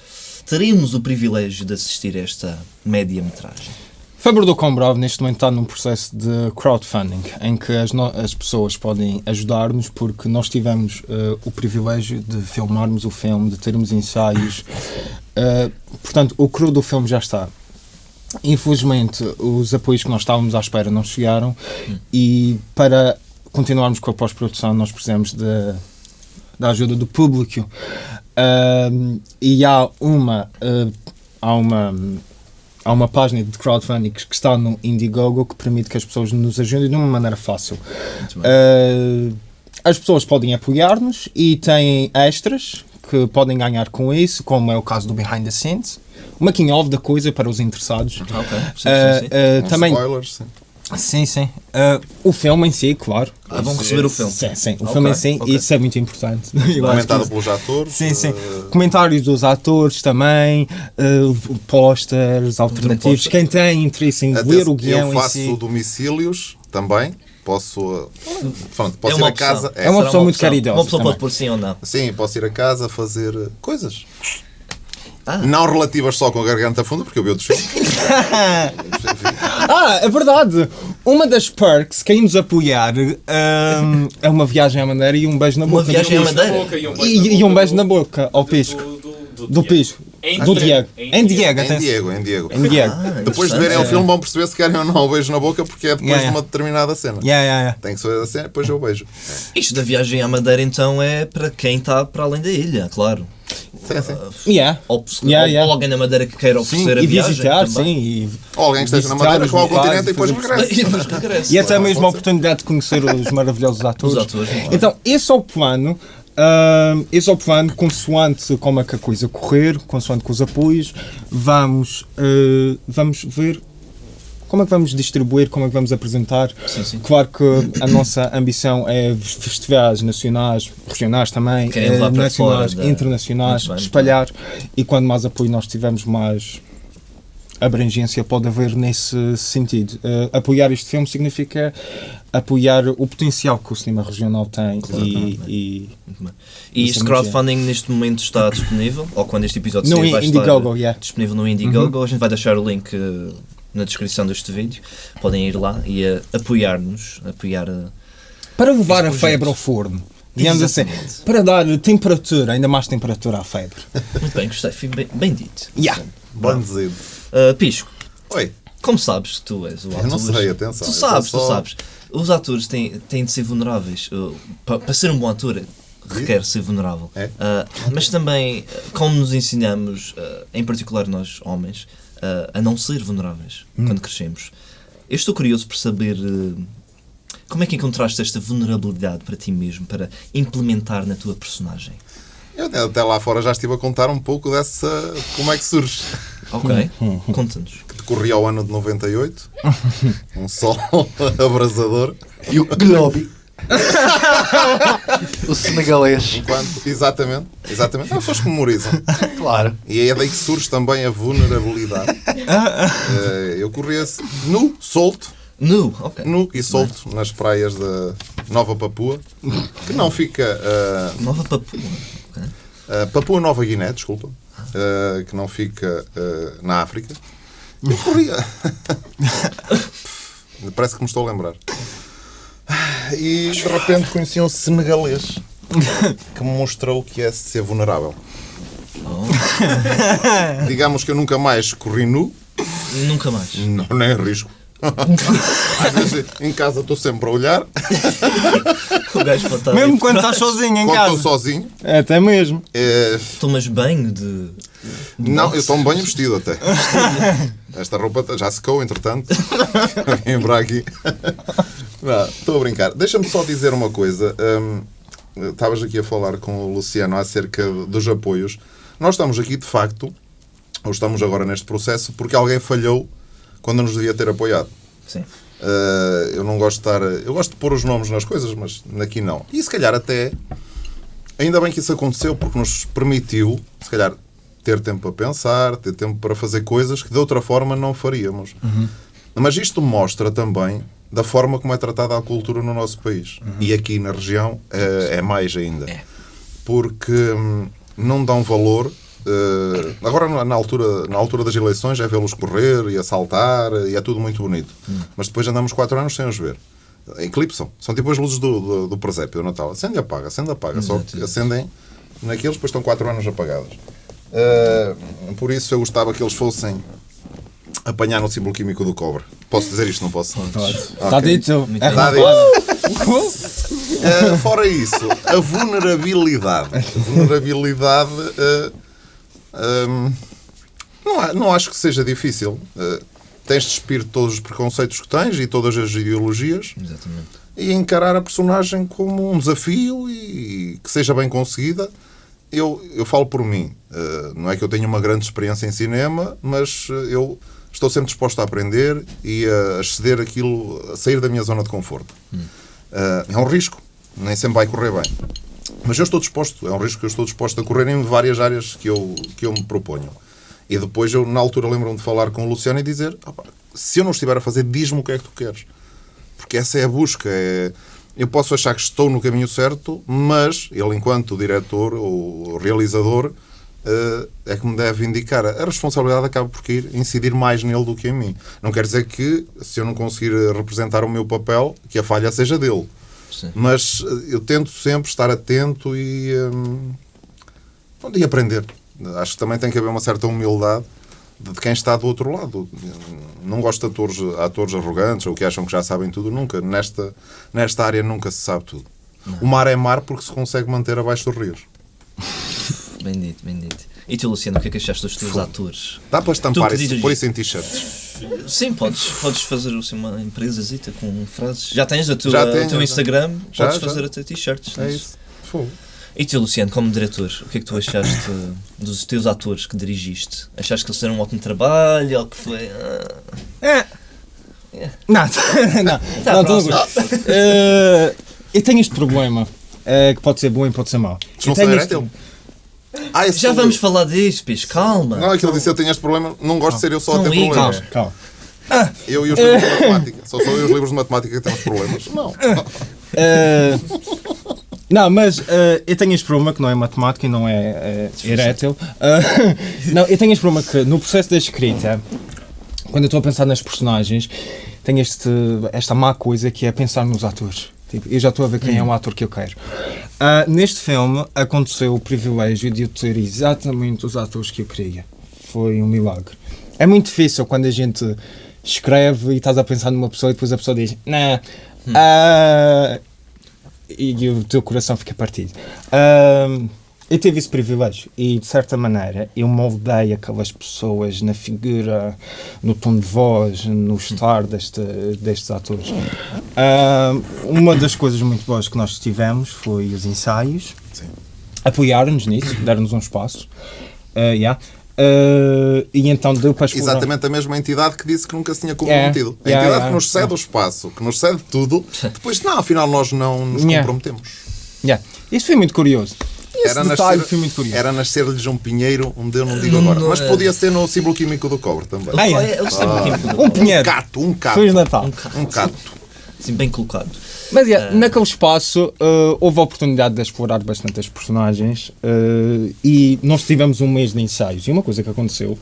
teremos o privilégio de assistir a esta média-metragem? Faber do Combrov neste momento está num processo de crowdfunding em que as, as pessoas podem ajudar-nos porque nós tivemos eh, o privilégio de filmarmos o filme, de termos ensaios. <laughs> Eh, portanto, o cru do filme já está. Infelizmente, os apoios que nós estávamos à espera não chegaram e para continuarmos com a pós-produção nós precisamos de, da ajuda do público. Ahm, e há uma, eh, há uma há uma página de crowdfunding que está no Indiegogo que permite que as pessoas nos ajudem de uma maneira fácil. Uh, as pessoas podem apoiar-nos e têm extras que podem ganhar com isso, como é o caso do Behind the Scenes. Um making of da coisa para os interessados. Ok, sim, Uh, sim, sim. uh, Uns também, Spoilers, sim. sim. Uh, o filme em si, claro. Ah, vão receber o filme. Sim, sim. O Ok, filme em si, ok. isso é muito importante. <laughs> Eu Comentado pelos atores. Sim, sim. eh, Comentários dos atores também, uh, posters alternativos. Quem tem interesse em até ler o eu guião em faço si. domicílios também. Posso. Pronto, posso é ir uma a casa. opção. É uma pessoa muito caridosa Uma pessoa também. pode pôr sim ou não. Sim, posso ir a casa fazer coisas. Ah. Não relativas só com a garganta funda, porque eu vi outros filmes. <laughs> <laughs> Ah, é verdade! Uma das perks, quem nos apoiar, hum, é uma viagem à Madeira e um beijo na Uma boca. viagem à Um Madeira? e um beijo na um boca do- ao pisco. Do, do, Do pisco. Em Do Diego. Diego. Em Em Diego, em atenção. Diego, em Diego. Em Diego. Ah, Depois de verem o interessante. filme vão perceber se querem ou não o beijo na boca, porque é depois Yeah, de yeah. uma determinada cena. Yeah, yeah, yeah. Tem que ser a cena, depois eu beijo. Isto da viagem à Madeira então é para quem está para além da ilha, claro. Sim, sim. Yeah. Ou, Yeah, ou- yeah. ou alguém na Madeira que queira Sim, oferecer a e viagem visitar, também. sim. E, Ou alguém que esteja na Madeira, vá ao continente <laughs> e depois regressa. E até Claro, mesmo a oportunidade de conhecer os maravilhosos atores. Os atores, claro. Então, esse é o plano. Uh, esse é o plano, consoante como é que a coisa correr, consoante com os apoios, vamos, uh, vamos ver como é que vamos distribuir, como é que vamos apresentar. Sim, sim. Claro que a nossa ambição é festivais nacionais, regionais também, para nacionais, da- internacionais, bem, espalhar e quando mais apoio nós tivermos mais abrangência pode haver nesse sentido. Eh, apoiar este filme significa apoiar o potencial que o cinema regional tem e, e. E Isso este é crowdfunding neste momento está disponível? Ou quando este episódio sair vai Indiegogo, estar yeah. disponível no Indiegogo? A gente vai deixar o link eh, na descrição deste vídeo. Podem ir lá e eh, apoiar-nos. Apoiar. eh, para levar a febre ao forno. Digamos assim, para dar temperatura, ainda mais temperatura à febre. Muito bem, gostei. Fui bem, bem dito. Yeah. Bem dizido. Uh, Pisco, Oi, como sabes que tu és o ator? Eu não sei, atenção, Tu sabes, sou tu só- sabes. Os atores têm, têm de ser vulneráveis. Uh, pa- para ser um bom ator, requer ser vulnerável. É? Uh, mas também, como nos ensinamos, uh, em particular nós, homens, uh, a não ser vulneráveis Hum. quando crescemos. Eu estou curioso por saber uh, como é que encontraste esta vulnerabilidade para ti mesmo, para implementar na tua personagem. eu até lá fora já estive a contar um pouco dessa. como é que surge. Ok, Hum, conta-nos. Que decorria ao ano de 98, <laughs> um sol <laughs> abrasador. E o Globi. O senegalês. Enquanto, exatamente, exatamente. As pessoas que memorizam. Claro. E é daí que surge também a vulnerabilidade. Eh, Eu corria nu, solto, Nu, ok. nu e solto nas praias da Nova Papua, que não fica. eh, Nova Papua. eh, Papua Nova Guiné, desculpa, eh, que não fica na África. Eu corria. <laughs> Parece que me estou a lembrar. E de repente conheci um senegalês <laughs> que me mostrou o que é ser vulnerável. <laughs> <laughs> Digamos que eu nunca mais corri nu, Nunca mais. não, nem arrisco. Às vezes em casa estou sempre a olhar, O gajo pode estar Mesmo quando estás sozinho em quando estou casa. sozinho. Até mesmo. eh, Tomas banho de. Não, eu estou bem vestido até. Esta roupa já secou, entretanto. <laughs> Vim para aqui. Não, Estou a brincar. Deixa-me só dizer uma coisa. Hum, Estavas aqui a falar com o Luciano acerca dos apoios. Nós estamos aqui, de facto, ou estamos agora neste processo, porque alguém falhou quando nos devia ter apoiado. Sim. Uh, eu não gosto de estar. Eu gosto de pôr os nomes nas coisas, mas aqui não. E se calhar até. Ainda bem que isso aconteceu, porque nos permitiu, se calhar, ter tempo para pensar, ter tempo para fazer coisas que de outra forma não faríamos. Mas isto mostra também da forma como é tratada a cultura no nosso país. E aqui na região eh, é mais ainda. É. Porque hum, não dão valor. eh, agora, na- altura, na altura das eleições, é vê-los correr e assaltar e é tudo muito bonito. Mas depois andamos quatro anos sem os ver. Eclipsam. São tipo as luzes do, do, do presépio do Natal. Acende e apaga, acende e apaga. Só que acendem naqueles, depois estão quatro anos apagadas. Eh, por isso eu gostava que eles fossem apanhar no símbolo químico do cobre. Posso dizer isto? Não posso? Está dito. Está rapaz. Uh, fora isso, a vulnerabilidade. A vulnerabilidade. uh, um, não, não acho que seja difícil. Uh, tens de despir todos os preconceitos que tens e todas as ideologias Exatamente. e encarar a personagem como um desafio e que seja bem conseguida. Eu, eu falo por mim. Uh, não é que eu tenha uma grande experiência em cinema, mas uh, eu estou sempre disposto a aprender e a exceder aquilo, a sair da minha zona de conforto. Uh, é um risco, nem sempre vai correr bem. Mas eu estou disposto, é um risco que eu estou disposto a correr em várias áreas que eu, que eu me proponho. E depois eu, na altura, lembro-me de falar com o Luciano e dizer: "Opa, se eu não estiver a fazer, diz-me o que é que tu queres. Porque essa é a busca. É... Eu posso achar que estou no caminho certo, mas ele, enquanto diretor ou realizador, eh, é que me deve indicar. A responsabilidade acaba por ir incidir mais nele do que em mim. Não quer dizer que, se eu não conseguir representar o meu papel, que a falha seja dele. Sim. Mas eh, eu tento sempre estar atento e, hum, pronto, e aprender. Acho que também tem que haver uma certa humildade de quem está do outro lado. Não gosto de atores, atores arrogantes ou que acham que já sabem tudo. Nunca. Nesta, nesta área nunca se sabe tudo. O mar é mar porque se consegue manter abaixo dos rios. <laughs> Bem dito, bem dito. E tu, Luciano, o que é que achaste dos teus atores? Dá para estampar isso, pôr isso em t-shirts. Sim, podes, podes fazer assim, uma empresazita com frases. Já tens a tua, Já o teu. Instagram, Já, podes já. fazer até t-shirts. É isso. Fogo. E tu, Luciano, como diretor, o que é que tu achaste dos teus atores que dirigiste? Achaste que eles fizeram um ótimo trabalho ou que foi. ah, É. Não, <laughs> não, Tá, não, tudo. Eh, eu tenho este problema, eh, que pode ser bom e pode ser mau. Eu tenho este- teu. Ah, Já vamos falar disso, Pis, calma. Não, aquilo disse eu tenho este problema. Não gosto de ser eu só a ter problemas. Calma, calma. Eu e os livros de matemática. Só sou eu e os livros de matemática que temos problemas. Não. Eh, <laughs> não, mas eh, eu tenho este problema que não é matemática e não é eh, erétil. Eh, <laughs> não, eu tenho este problema que no processo da escrita, quando eu estou a pensar nas personagens, tenho este, esta má coisa que é pensar nos atores. Tipo, eu já estou a ver quem é o ator que eu quero. Ah, neste filme aconteceu o privilégio de eu ter exatamente os atores que eu queria. Foi um milagre. É muito difícil quando a gente escreve e estás a pensar numa pessoa e depois a pessoa diz, nah, ah", e o teu coração fica partido. Ahm, eu tive esse privilégio e, de certa maneira, eu moldei aquelas pessoas na figura, no tom de voz, no estar deste, destes atores. Ahm, uma das coisas muito boas que nós tivemos foi os ensaios. Apoiaram-nos nisso, deram-nos um espaço. Ah, yeah. Ah, e então deu para explorar. Exatamente a mesma entidade que disse que nunca se tinha comprometido. É, A entidade yeah, que nos cede o espaço, que nos cede tudo, <laughs> depois, não, afinal nós não nos Yeah. comprometemos. Yeah. Isso foi muito curioso. Esse Era detalhe nascer, foi muito curioso. era nascer-lhes um pinheiro, onde eu não digo agora. não Mas é. podia ser no símbolo químico do cobre também. Ah, é? É, têm um químico. Um pinheiro. Cato, um cato. Feliz Natal. Um cato. Assim, bem colocado. Mas yeah, naquele espaço uh, houve a oportunidade de explorar bastante as personagens uh, e nós tivemos um mês de ensaios. E uma coisa que aconteceu,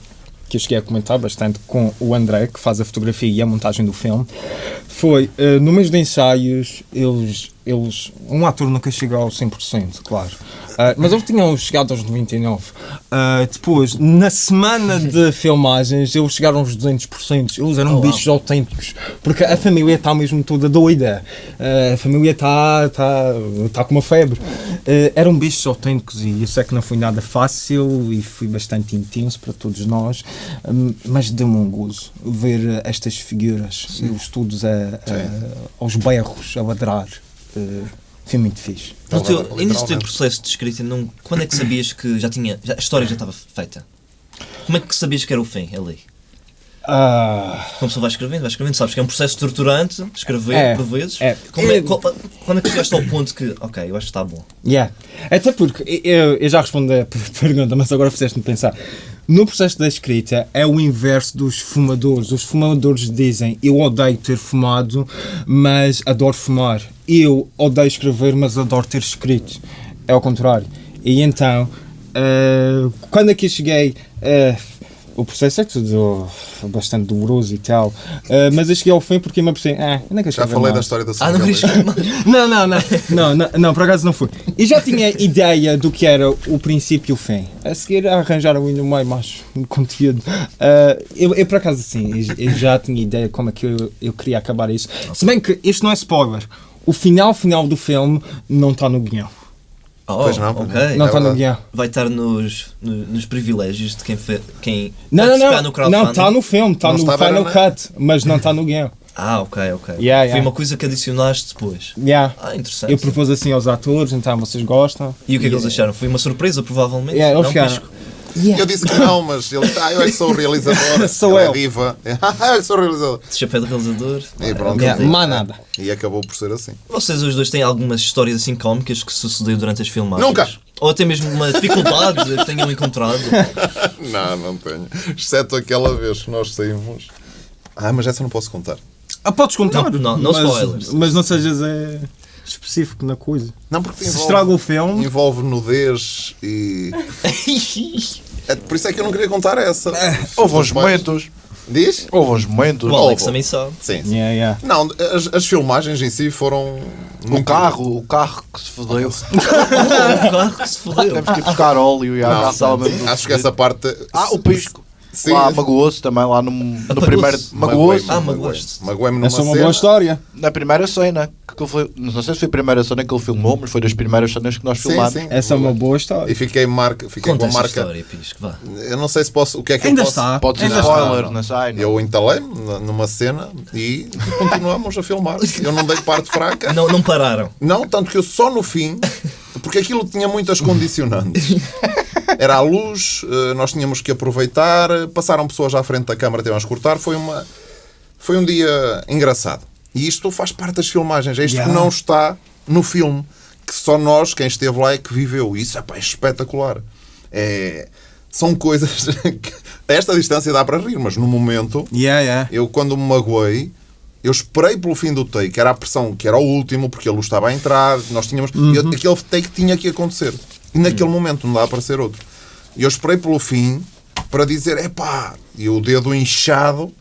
que eu cheguei a comentar bastante com o André, que faz a fotografia e a montagem do filme, foi uh, no mês de ensaios, eles, eles. Um ator nunca chega ao 100%, claro. Uh, mas eles tinham chegado aos 99%. Uh, depois, na semana de <laughs> filmagens, eles chegaram aos 200%. Eles eram Oh, wow. bichos autênticos. Porque a família está mesmo toda doida. Uh, a família está tá, tá com uma febre. Eram bichos autênticos e eu sei que não foi nada fácil e foi bastante intenso para todos nós. um, mas deu-me um gozo ver estas figuras e os todos a, a- aos berros, a ladrar. Uh, foi muito fixe. No teu, Literalmente. início do teu processo de escrita, não, quando é que sabias que já tinha. já- a história já estava feita? Como é que sabias que era o fim ali? Ah, Uma pessoa vai escrevendo, vai escrevendo, sabes que é um processo torturante, escrever É, por vezes. é. Como é- É. qual- quando é que chegaste ao ponto que, ok, eu acho que está bom? Yeah. Até porque eu, eu já respondi a per- <laughs> pergunta, mas agora fizeste-me pensar. No processo da escrita é o inverso dos fumadores. Os fumadores dizem eu odeio ter fumado, mas adoro fumar. Eu odeio escrever, mas adoro ter escrito. É ao contrário. E então, eh, quando aqui cheguei, eh, o processo é tudo bastante doloroso e tal, eh, mas eu cheguei ao fim porque me apercebi, ah, eu não quero Já escrever falei da história da Ah, não? Não, não, não, não, não, não, por acaso não foi. E já tinha ideia do que era o princípio e o fim. A seguir arranjaram ainda mais, mais conteúdo. Ah, eu, eu, por acaso, sim, eu, eu já tinha ideia como é que eu, eu queria acabar isso. Se bem que isto não é spoiler. O final final do filme não está no guião. Oh, Pois não, pois não. Está no guião. Vai estar nos, no- nos privilégios de quem, fe, quem Não, não, participar não. no crowdfunding. Não, está no filme, está Não no Final era, né? Cut, mas não está no guião. <laughs> Ah, ok, ok. Yeah, Foi yeah. uma coisa que adicionaste depois. Yeah. Ah, interessante. Eu propus assim aos atores, então vocês gostam. E o que é que eles acharam? Foi uma surpresa, provavelmente? Yeah, eles não, ficaram- Pisco? Eu disse que não, mas ele ah, eu é que sou o realizador. <laughs> Sou Ele eu. É diva. Ah, <laughs> eu sou o realizador. De chapéu de realizador. E pronto. Yeah, mais nada. E acabou por ser assim. Vocês os dois têm algumas histórias assim cómicas que sucedeu durante as filmagens? Nunca. Ou até mesmo uma dificuldade que tenham encontrado? <laughs> Não, não tenho. Exceto aquela vez que nós saímos. Ah, mas essa não posso contar. Ah, podes contar, Não, não, não mas, spoilers. mas não sejas é, específico na coisa. Não, porque Se envolve, estraga o filme, envolve nudez e. <laughs> É, por isso é que eu não queria contar essa. Houve uns momentos. Diz? Houve uns momentos. O Alex Ovo. também sabe. Sim, sim. yeah, yeah. Não, as, as filmagens em si foram. O carro, o carro que se fodeu. <laughs> O carro que se fodeu. Temos que ir buscar óleo e a Não, estava mesmo. Acho que essa parte. Ah, o pisco. Sim. Lá magoou-se também, lá no, no primeiro. Magoou-se. Ah, magoaste. Magoei-me numa Essa é uma cena. boa história. Na primeira cena. Que ele foi, não sei se foi a primeira cena que ele filmou, mas foi das primeiras cenas que nós Sim, filmámos. sim. Essa é uma boa história. E fiquei, marca, fiquei Conta com a essa marca. história, Pisco, vá. Eu não sei se posso. O que é que Ainda eu posso. está. Pode ser Ainda spoiler, está. não sei. não. Eu entalei-me numa cena e continuamos a filmar. Eu não dei parte <laughs> fraca. Não, não pararam. Não, tanto que eu só no fim, <laughs> Porque aquilo tinha muitas condicionantes. <laughs> Era a luz, eh, nós tínhamos que aproveitar, passaram pessoas à frente da câmara, tivemos que cortar. Foi, uma, foi um dia engraçado. E isto faz parte das filmagens. É isto Yeah. que não está no filme. Que só nós, quem esteve lá, é que viveu. Isso é, pá, é espetacular. É, são coisas <laughs> que a esta distância dá para rir, mas no momento Yeah, yeah. eu quando me magoei, eu esperei pelo fim do take, era a pressão, que era o último, porque a luz estava a entrar, nós tínhamos. eu- aquele take tinha que acontecer. E naquele momento não dá para ser outro. E eu esperei pelo fim para dizer, epá, e o dedo inchado.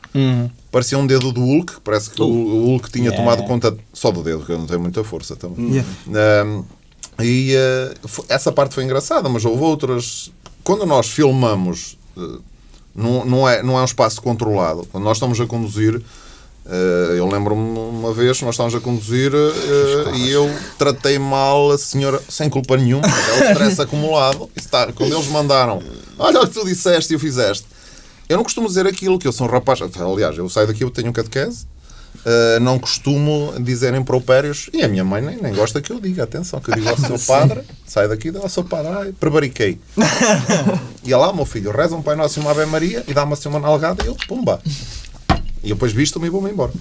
Parecia um dedo do Hulk, parece que o, o Hulk tinha Yeah. tomado conta só do dedo, que eu não tenho muita força também. Yeah. Um, e fo- essa parte foi engraçada, mas houve outras. Quando nós filmamos, eh, não, não, é, não é um espaço controlado. Quando nós estamos a conduzir, eu lembro-me uma vez, nós estávamos a conduzir eh, e eu tratei mal a senhora, sem culpa nenhuma, é o stress <laughs> acumulado. Está, quando eles mandaram, olha o que tu disseste e o fizeste. Eu não costumo dizer aquilo, que eu sou um rapaz. Aliás, eu saio daqui, eu tenho um catequese. Uh, não costumo dizer impropérios e a minha mãe nem, nem gosta que eu diga. Atenção, que eu digo ao seu <laughs> padre, sai daqui, dá ao seu padre, ai, prevariquei. <laughs> e lá, meu filho, reza um Pai Nosso e uma Ave Maria e dá-me assim uma nalgada e eu, pumba. E depois visto-me e vou-me embora.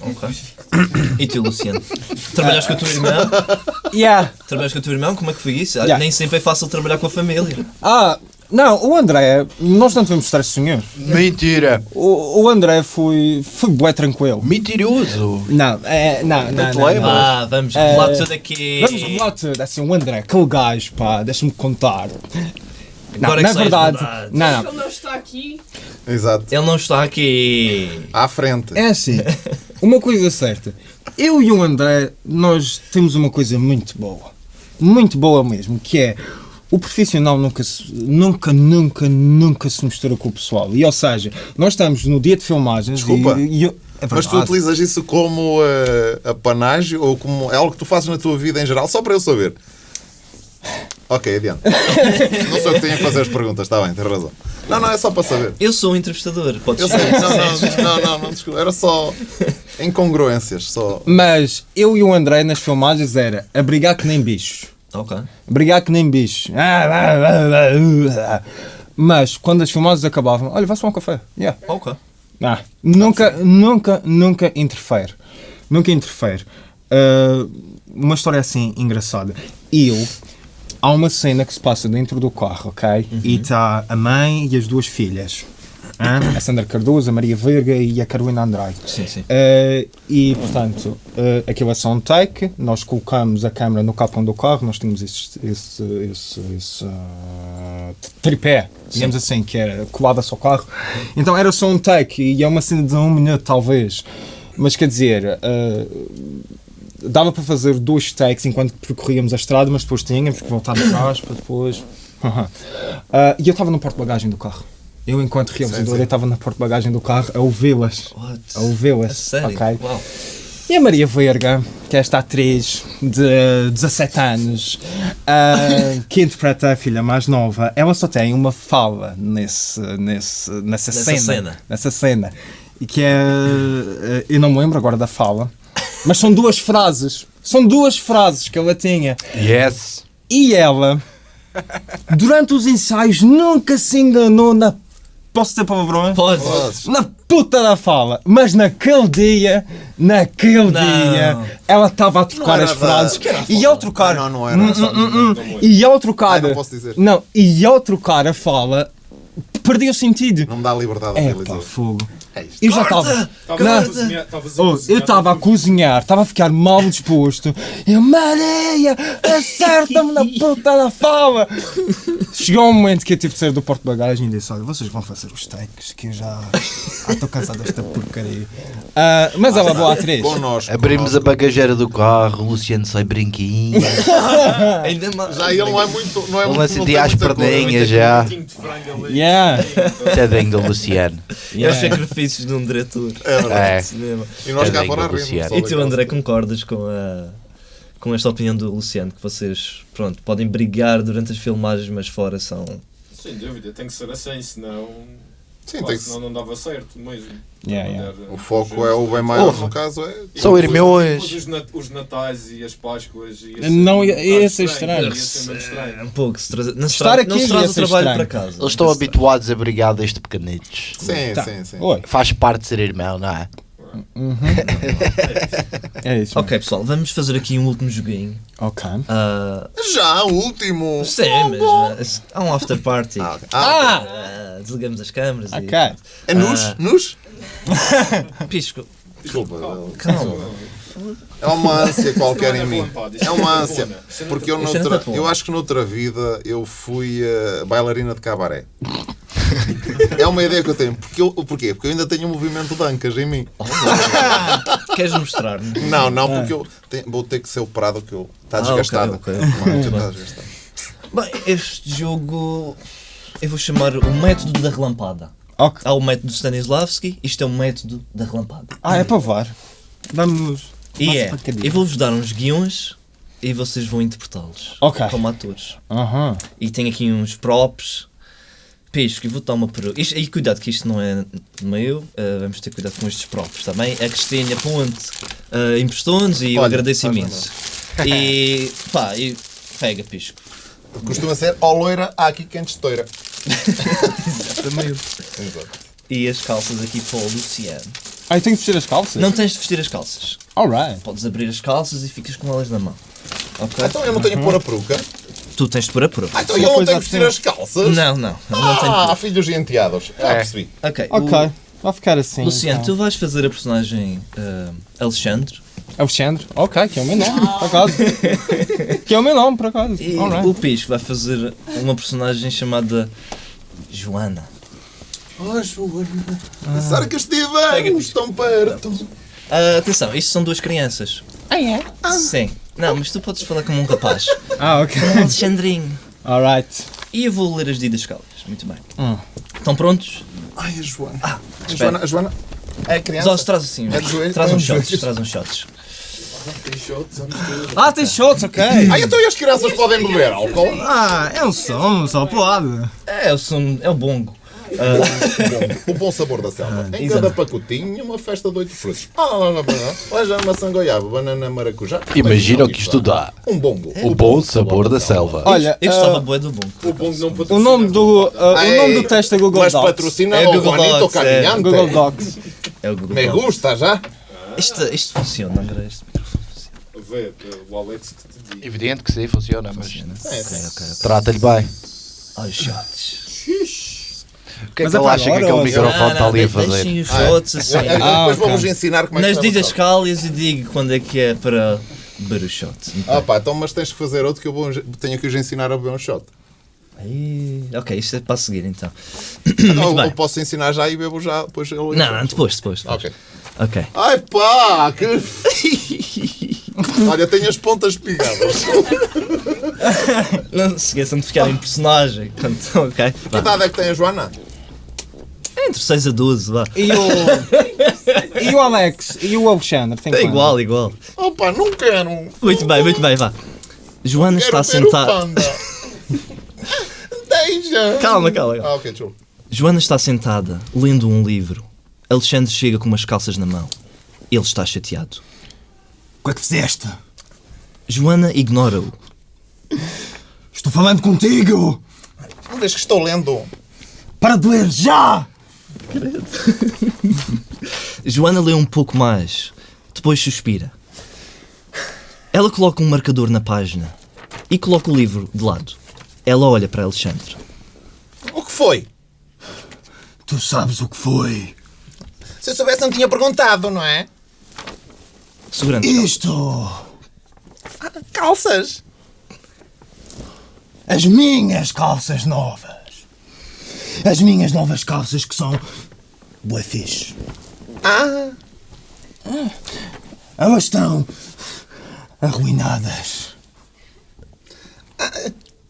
Ok. <coughs> E tu, Luciano? Trabalhas com a tua irmã? <laughs> Yeah. Trabalhas com a tua irmã? Como é que foi isso? Yeah. Nem sempre é fácil trabalhar com a família. Ah, não, o André, nós não devemos estar senhor. Mentira! O, o André foi, foi bué tranquilo. Mentiroso! Não, é, não, não, te não, lembras? não. Ah, vamos revelar tudo aqui. Vamos revelar tudo. Assim, o André, aquele gajo, pá, deixa-me contar. Não, Agora é na que verdade, verdade. não, não. Ele não está aqui. Exato. Ele não está aqui. À frente. É assim, uma coisa certa. Eu e o André, nós temos uma coisa muito boa. Muito boa mesmo, que é o profissional nunca, nunca, nunca, nunca se mistura com o pessoal. E ou seja, nós estamos no dia de filmagens Desculpa, e, e eu- é Mas tu utilizas isso como uh, apanágio ou como é algo que tu fazes na tua vida em geral, só para eu saber. Ok, adiante. <laughs> não sou eu que tenho que fazer as perguntas, está bem, tens razão. Não, não, é só para saber. Eu sou um entrevistador. Podes Eu sei, não, não, não, não, não, desculpa, era só incongruências, só. Mas eu e o André nas filmagens era a brigar que nem bichos. Ok. Brigar que nem bichos. Ah, ah, ah. Mas quando as filmagens acabavam, olha, vai-se tomar um café. Yeah. Ok. Ah, nunca, nunca, nunca interfere. Nunca interfere. Ah, uma história assim engraçada. Eu, há uma cena que se passa dentro do carro, ok? E está a mãe e as duas filhas. Hã? <coughs> a Sandra Cardoso, a Maria Verga e a Carolina Andrade. Sim, sim. Eh, e portanto, uh, aquilo é só um take. Nós colocamos a câmera no capão do carro. Nós tínhamos esse, esse, esse, esse, ah, tripé, digamos assim, que era colado ao carro. Então era só um take e é uma cena de um minuto, talvez. Mas quer dizer, ah, dava para fazer dois takes enquanto percorríamos a estrada, mas depois tínhamos que voltar atrás para depois. <laughs> Ah, e eu estava no porta-bagagem do carro. Eu, enquanto realizador, estava na porta-bagagem do carro a ouvi-las. A ouvi-las. Ok? Uau. E a Maria Verga, que é esta atriz de 17 anos, ah, que interpreta a <laughs> filha mais nova, ela só tem uma fala nesse, nesse, nessa, Nessa cena, cena. Nessa cena. E que é. ah, Eu não me lembro agora da fala, mas são duas frases. São duas frases que ela tinha. Yes! E ela, durante os ensaios, nunca se enganou na. Posso ter palavrões? Pode. Na puta da fala. Mas naquele dia, naquele Não. dia, ela estava a trocar as frases. E ao trocar. Não, não era. Hum, hum, hum, E ao trocar. Ai, não posso dizer. Não, e ao trocar a fala, perdi o sentido. Não me dá liberdade a É realizar. pá, fogo. É. Eu já estava. Oh, eu estava a cozinhar, estava a ficar mal disposto. Eu, Maria, acerta-me na <laughs> puta da fala. Chegou um momento que eu tive de sair do porto-bagagem e disse: Olha, vocês vão fazer os takes, que eu já ah, estou cansado desta porcaria. Ah, mas ela é boa atriz. Connosco. Abrimos a bagageira do carro, o Luciano sai brinquinho. <laughs> Ainda mais. Já ele não é muito. Não é Ele muito. a sentir não tem às muita cor. perninhas já. um de. Yeah. Tadinho do Luciano. É os Yeah. Sacrifícios de um diretor É verdade. É. de cinema. E nós cá Tadinho fora rimos. E tu, André, concordas com, a, com esta opinião do Luciano? Que vocês, pronto, podem brigar durante as filmagens, mas fora são. Sem dúvida, tem que ser assim, senão Sim, tem que senão não dava certo mesmo. Yeah, yeah. O foco é o bem maior, no caso é. Depois- irmãos. Os, os natais e as Páscoas. Ia Não, ia- ia ser estranho. Ia ser É estranho. um pouco. Se não Estar aqui não se traz o trabalho estranho. para casa. Eles estão habituados a brigar desde pequenitos. Sim, Tá. sim, sim. Oi, Faz parte de ser irmão, não é? <laughs> é isso. Ok, pessoal, vamos fazer aqui um último joguinho. Ok. Ah, Já, o último! sim, mas mas há um after party. Ah, ok. Ah! Ah, desligamos as câmaras Ok. e. É nus? Ah. Nus? <laughs> Pisco, Desculpa. calma. É uma ânsia qualquer é em mim. É uma é ânsia. não é Porque eu, noutra, eu acho que noutra vida eu fui eh, bailarina de cabaré. É uma ideia que eu tenho. Porque eu, porquê? Porque eu ainda tenho um movimento de ancas em mim. Queres mostrar? Não, não, porque eu tenho- vou ter que ser operado que eu está Ah, ok, desgastado. está. Bem, este jogo eu vou chamar o método da relampada. Ok. Há o método Stanislavski, isto é o método da relampada. Ah, é para var. Vamos. E é, eu vou-vos dar uns guiões e vocês vão interpretá-los Ok. como atores. Aham. E tem aqui uns props. Pisco, e vou dar uma. Isto- E cuidado que isto não é meu, eh, vamos ter cuidado com estes props também. A Cristina Ponte uh, emprestou-nos e eu Olha, agradeço faz imenso. E pá, e pega Pisco. Costuma ser ó loira, há aqui quem destoira. <laughs> Exato. E as calças aqui para o Luciano. Ah, eu tenho que vestir as calças? Não tens de vestir as calças. Alright. Podes abrir as calças e ficas com elas na mão. Ok? Então eu não tenho que pôr a peruca. Tu tens de pôr a prova. Ah, então Uma eu não coisa tenho que vestir as calças. Não, não. Não tenho Ah, filhos e enteados. Ah, percebi. Ok. Ok. o- Vai ficar assim. Luciano, então. tu vais fazer a personagem ah, Alexandre Alexandre. Ok, que é o meu nome, <laughs> por acaso. que é o meu nome, por acaso. e Alright. o Pisco vai fazer uma personagem chamada Joana. Oh, Joana. Pensar que estivemos tão perto. Ah, atenção, isto são duas crianças. Ah, é? Sim. Não, mas tu podes falar como um rapaz. <laughs> Ah, ok. Alexandrinho. Alright. E eu vou ler as didascalias. Muito bem. Hum. Estão prontos? Ai, a Joana. Ah, a Joana, a Joana é criança. Zós, traz assim. É joelho? Traz É uns de shots. Traz uns shots. Tem shots. Ah, tem shots, ok. <laughs> Ah, então e as crianças podem beber álcool? Ah, é um som, só pode. É, o som, é o bongo. O bom sabor da selva. Em exato. cada pacotinho, uma festa de oito frutos. Ah, não, não, não, não. Olha, maçã goiaba, banana maracujá. Imagina o que isto dá. Um bongo. O bom sabor da selva. Olha, Eu ah, gostava bué do bongo. O bom não o nome do, ah, o nome do teste é Google Mas Docs. patrocina É o Google Juanito Docs, é. Google Docs. É o Google Me Docs. gusta já. Isto, isto funciona, André. Este microfone funciona. Vê, o Alex que te diz. Evidente que sim, funciona, mas É, Ok, ok, ok. trata-lhe bem. Ai, shots. O que é Mas que ele acha que aquele ou- microfone está ali a fazer? Deixem os shots assim. É, é, Ah, depois vamos ensinar como é que Nas o shot. didascálias e digo quando é que é para beber o shot. Ah pá, então mas tens que fazer outro que eu vou, tenho que os ensinar a beber um shot. Ai, ok, isto é para seguir então. <coughs> Então, bem. eu posso ensinar já e bebo já, depois eu... Não, não, depois, depois. depois. Ok. Ok. Ai pá, que... <laughs> Olha, tenho as pontas pigadas. Não se esqueçam de ficar em personagem. Portanto, ok. Que idade é que tem a Joana? Entre 6 a 12, vá. E o. <laughs> e o Alex? E o Alexandre? Tem É quanto? igual, igual. Opa, não quero. Muito bem, muito bem, vá. Joana está sentada. <laughs> Deixa. Calma, calma, calma. Ah, ok. Joana está sentada, lendo um livro. Alexandre chega com umas calças na mão. Ele está chateado. O que é que fizeste? Joana ignora-o. Estou falando contigo! Uma vez que estou lendo. Para de ler já! <laughs> Joana lê um pouco mais. Depois suspira. Ela coloca um marcador na página e coloca o livro de lado. Ela olha para Alexandre. O que foi? Tu sabes o que foi? Se eu soubesse, não tinha perguntado, não é? Segurando. Isto! Calças. As minhas calças novas! As minhas novas calças que são. Boa fixe. Ah, Elas estão. arruinadas.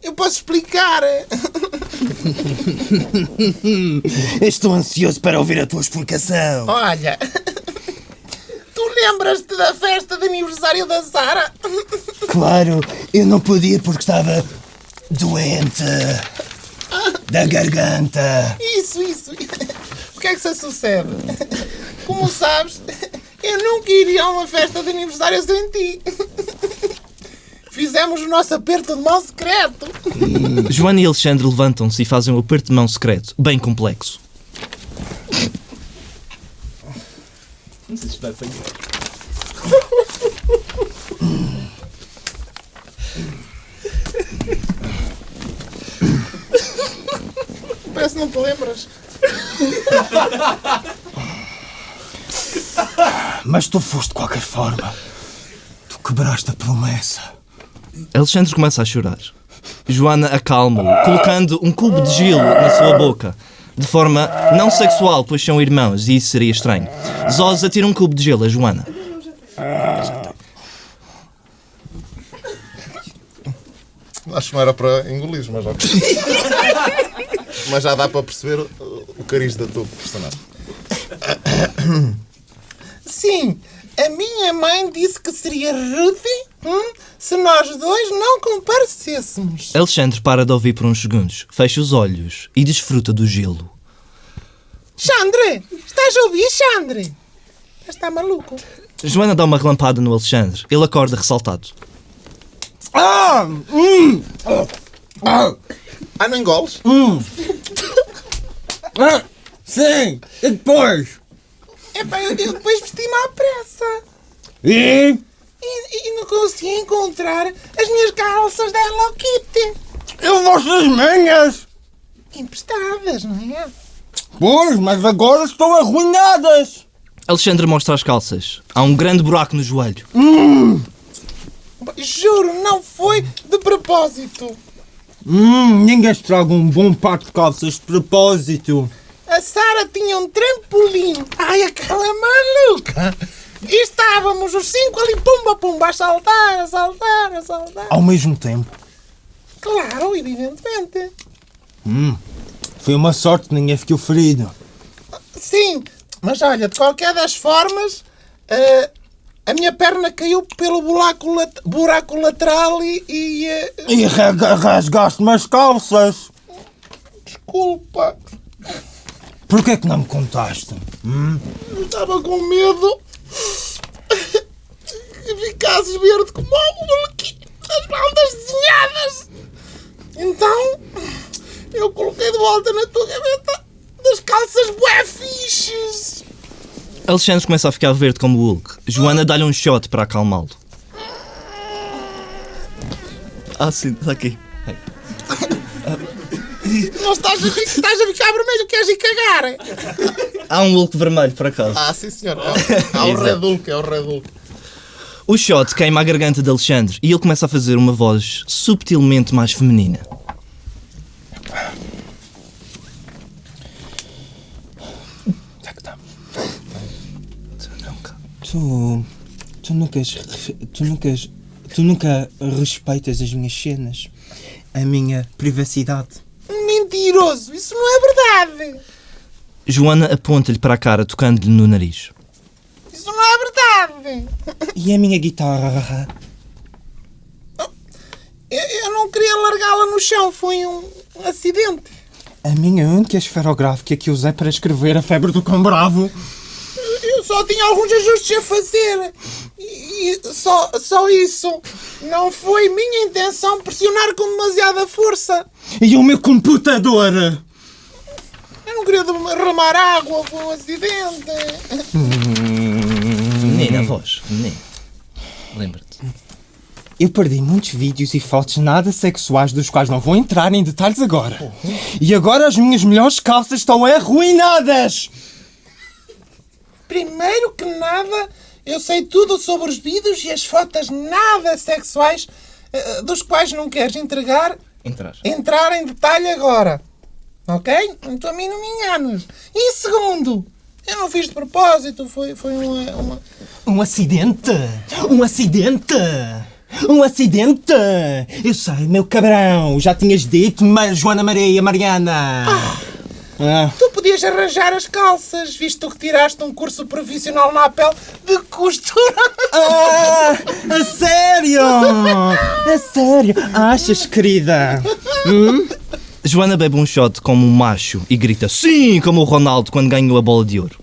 eu posso explicar. <laughs> Estou ansioso para ouvir a tua explicação. Olha. Tu lembras-te da festa de aniversário da Sara? Claro, eu não podia porque estava doente. Da garganta. Isso, isso. que é que se sucede? Como sabes, eu nunca iria a uma festa de aniversário sem ti. Fizemos o nosso aperto de mão secreto. Joana e Alexandre levantam-se e fazem um aperto de mão secreto, bem complexo. Não sei se vai apanhar. Parece que não te lembras. Mas tu foste de qualquer forma. Tu quebraste a promessa. Alexandre começa a chorar. Joana acalma-o, colocando um cubo de gelo na sua boca. De forma não sexual, pois são irmãos e isso seria estranho. Zós atira um cubo de gelo a Joana. Acho que não era para engolir, mas já, <laughs> mas já dá para perceber o cariz da tua personagem. Sim, a minha mãe disse que seria rude hum, se nós dois não comparecêssemos. Alexandre para de ouvir por uns segundos, fecha os olhos e desfruta do gelo. Xandre, estás a ouvir, Xandre? Está maluco? Joana dá uma relampada no Alexandre. Ele acorda ressaltado. Ah! Hum! Ah! Ah, não engoles? Ah! Sim! E depois? Epá, eu, eu depois vesti-me à pressa. E? E, e não consegui encontrar as minhas calças da Hello Kitty. Eu vossas minhas! Emprestadas, não é? Pois, mas agora estão arruinadas! Alexandre mostra as calças. Há um grande buraco no joelho. Juro, não foi de propósito. Hum, ninguém estraga um bom par de calças de propósito. A Sara tinha um trampolim. Ai, aquela maluca. E estávamos os cinco ali, pumba, pumba, a saltar, a saltar, a saltar. Ao mesmo tempo. Claro, evidentemente. Foi uma sorte ninguém ficou ferido. Sim, mas olha, de qualquer das formas, eh, a minha perna caiu pelo buraco, lat- buraco lateral e. e eh, E rega- rasgaste-me as calças. desculpa, Porquê é que não me contaste? eu estava com medo que ficasses verde como o molequinho das baldas desenhadas. Então, eu coloquei de volta na tua gaveta das calças bué fixes. Alexandre começa a ficar verde como o Hulk. Joana dá-lhe um shot para acalmá-lo. Ah, sim, está aqui. <laughs> Não estás a, estás a ficar vermelho, queres ir cagar? Há um Hulk vermelho, por acaso. Ah, sim, senhor. É, o- <laughs> é o Red Hulk, é o Red Hulk. O shot queima a garganta de Alexandre e ele começa a fazer uma voz subtilmente mais feminina. Onde é que estamos? Tu. Tu nunca. Tu nunca. Tu nunca respeitas as minhas cenas. A minha privacidade. Mentiroso, isso não é verdade. Joana aponta-lhe para a cara, tocando-lhe no nariz. Isso não é verdade. E a minha guitarra? Eu, eu não queria largá-la no chão, foi um acidente. A minha única esferográfica que usei para escrever a febre do cão bravo. Eu só tinha alguns ajustes a fazer. E, e só, só isso. Não foi minha intenção pressionar com demasiada força. E o meu computador? Eu não queria derramar água, foi um acidente. <laughs> Feminina, a voz. Feminina. Lembra-te. Eu perdi muitos vídeos e fotos nada sexuais dos quais não vou entrar em detalhes agora. E agora as minhas melhores calças estão arruinadas! Primeiro que nada, eu sei tudo sobre os vídeos e as fotos nada sexuais eh, dos quais não queres entregar, Entrar. entrar em detalhe agora. Ok? Então a mim não me enganas. E segundo, eu não fiz de propósito, foi, foi uma, uma- Um acidente! Um acidente! Um acidente! Eu sei, meu cabrão, já tinhas dito, mas Joana Maria Mariana! Ah. Tu podias arranjar as calças, visto que tiraste um curso profissional na Apple de costura. Ah, a sério? A sério? Achas, querida? Hum? Joana bebe um shot como um macho e grita sim, como o Ronaldo quando ganhou a bola de ouro.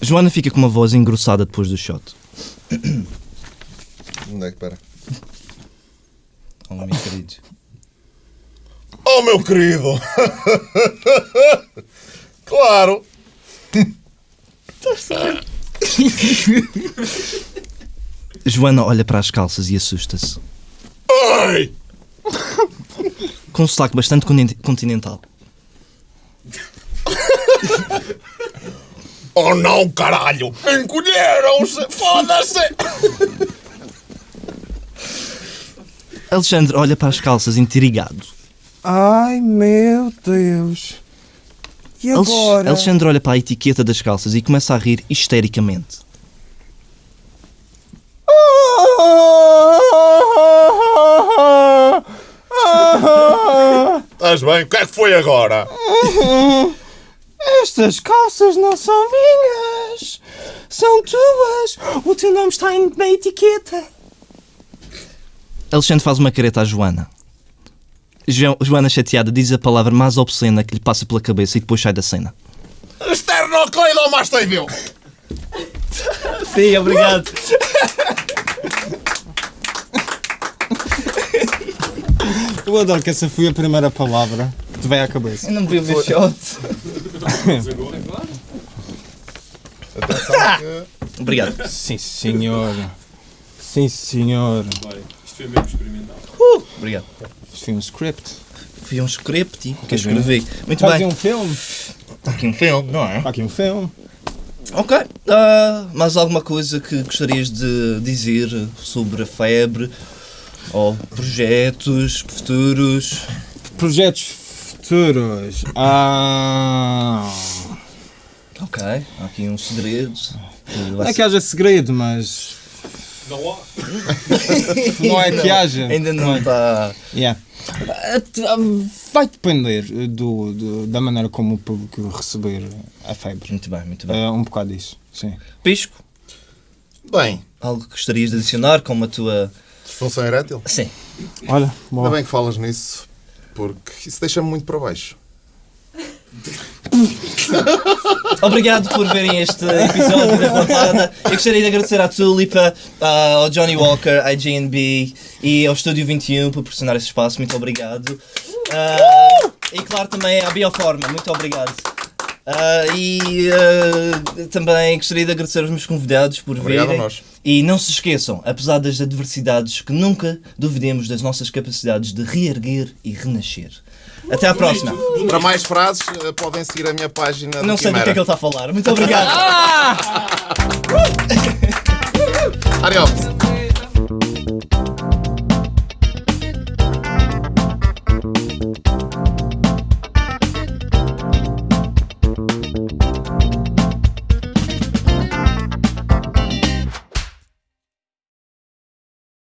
Joana fica com uma voz engrossada depois do shot. Onde é que para? Oh, meu querido. Oh, meu querido! claro! Joana olha para as calças e assusta-se. Ai! Com um sotaque bastante continen- continental. Oh não, caralho! Encolheram-se! Foda-se! Alexandre olha para as calças intrigado. Ai meu Deus. E agora? Alexandre olha para a etiqueta das calças e começa a rir histericamente. <laughs> Estás bem? O que é que foi agora? Estas calças não são minhas. São tuas. O teu nome está em- na etiqueta. Alexandre faz uma careta à Joana. Jo- Joana, chateada, diz a palavra mais obscena que lhe passa pela cabeça e depois sai da cena. Esternocleidomastoideu! Sim, obrigado. Eu adoro que essa foi a primeira palavra que te veio à cabeça. Eu não bebi o meu shot. Atenção que... <laughs> Obrigado. Sim, senhor. Sim, senhor. Isto foi mesmo experimental. Obrigado. Isto foi um script. Fui um script que eu é. escrevi. Muito Fazia bem. um filme. Está aqui um filme, não é? Está aqui um filme. Ok. Ah, mais alguma coisa que gostarias de dizer sobre a febre? Ou projetos futuros? Projetos futuros. Ah. Ok. Há aqui um segredo. Não é que haja segredo, mas. Não há. Não é que haja. Ainda não está. Yeah. Ah, ah, Vai depender do, do- da maneira como o público receber a febre. Muito bem, muito bem. É um bocado isso. Sim. Pisco, Bem, algo que gostarias de adicionar como a tua. disfunção erétil? Sim. Olha, Ainda boa. bem que falas nisso, porque isso deixa-me muito para baixo. <laughs> Obrigado por verem este episódio da Relampada. Eu gostaria de agradecer à Tulipa, ao Johnny Walker, à JNB e ao Estúdio 21 por proporcionar esse espaço. Muito obrigado. Ah, e claro também à Bioforma. Muito obrigado. Ah, e ah, também gostaria de agradecer aos meus convidados por Obrigado a virem. nós. E não se esqueçam, apesar das adversidades, que nunca duvidemos das nossas capacidades de reerguer e renascer. Até à próxima. Para mais frases, eh, podem seguir a minha página Não sei do que é que ele está a falar. Muito obrigado. <laughs> Adiós.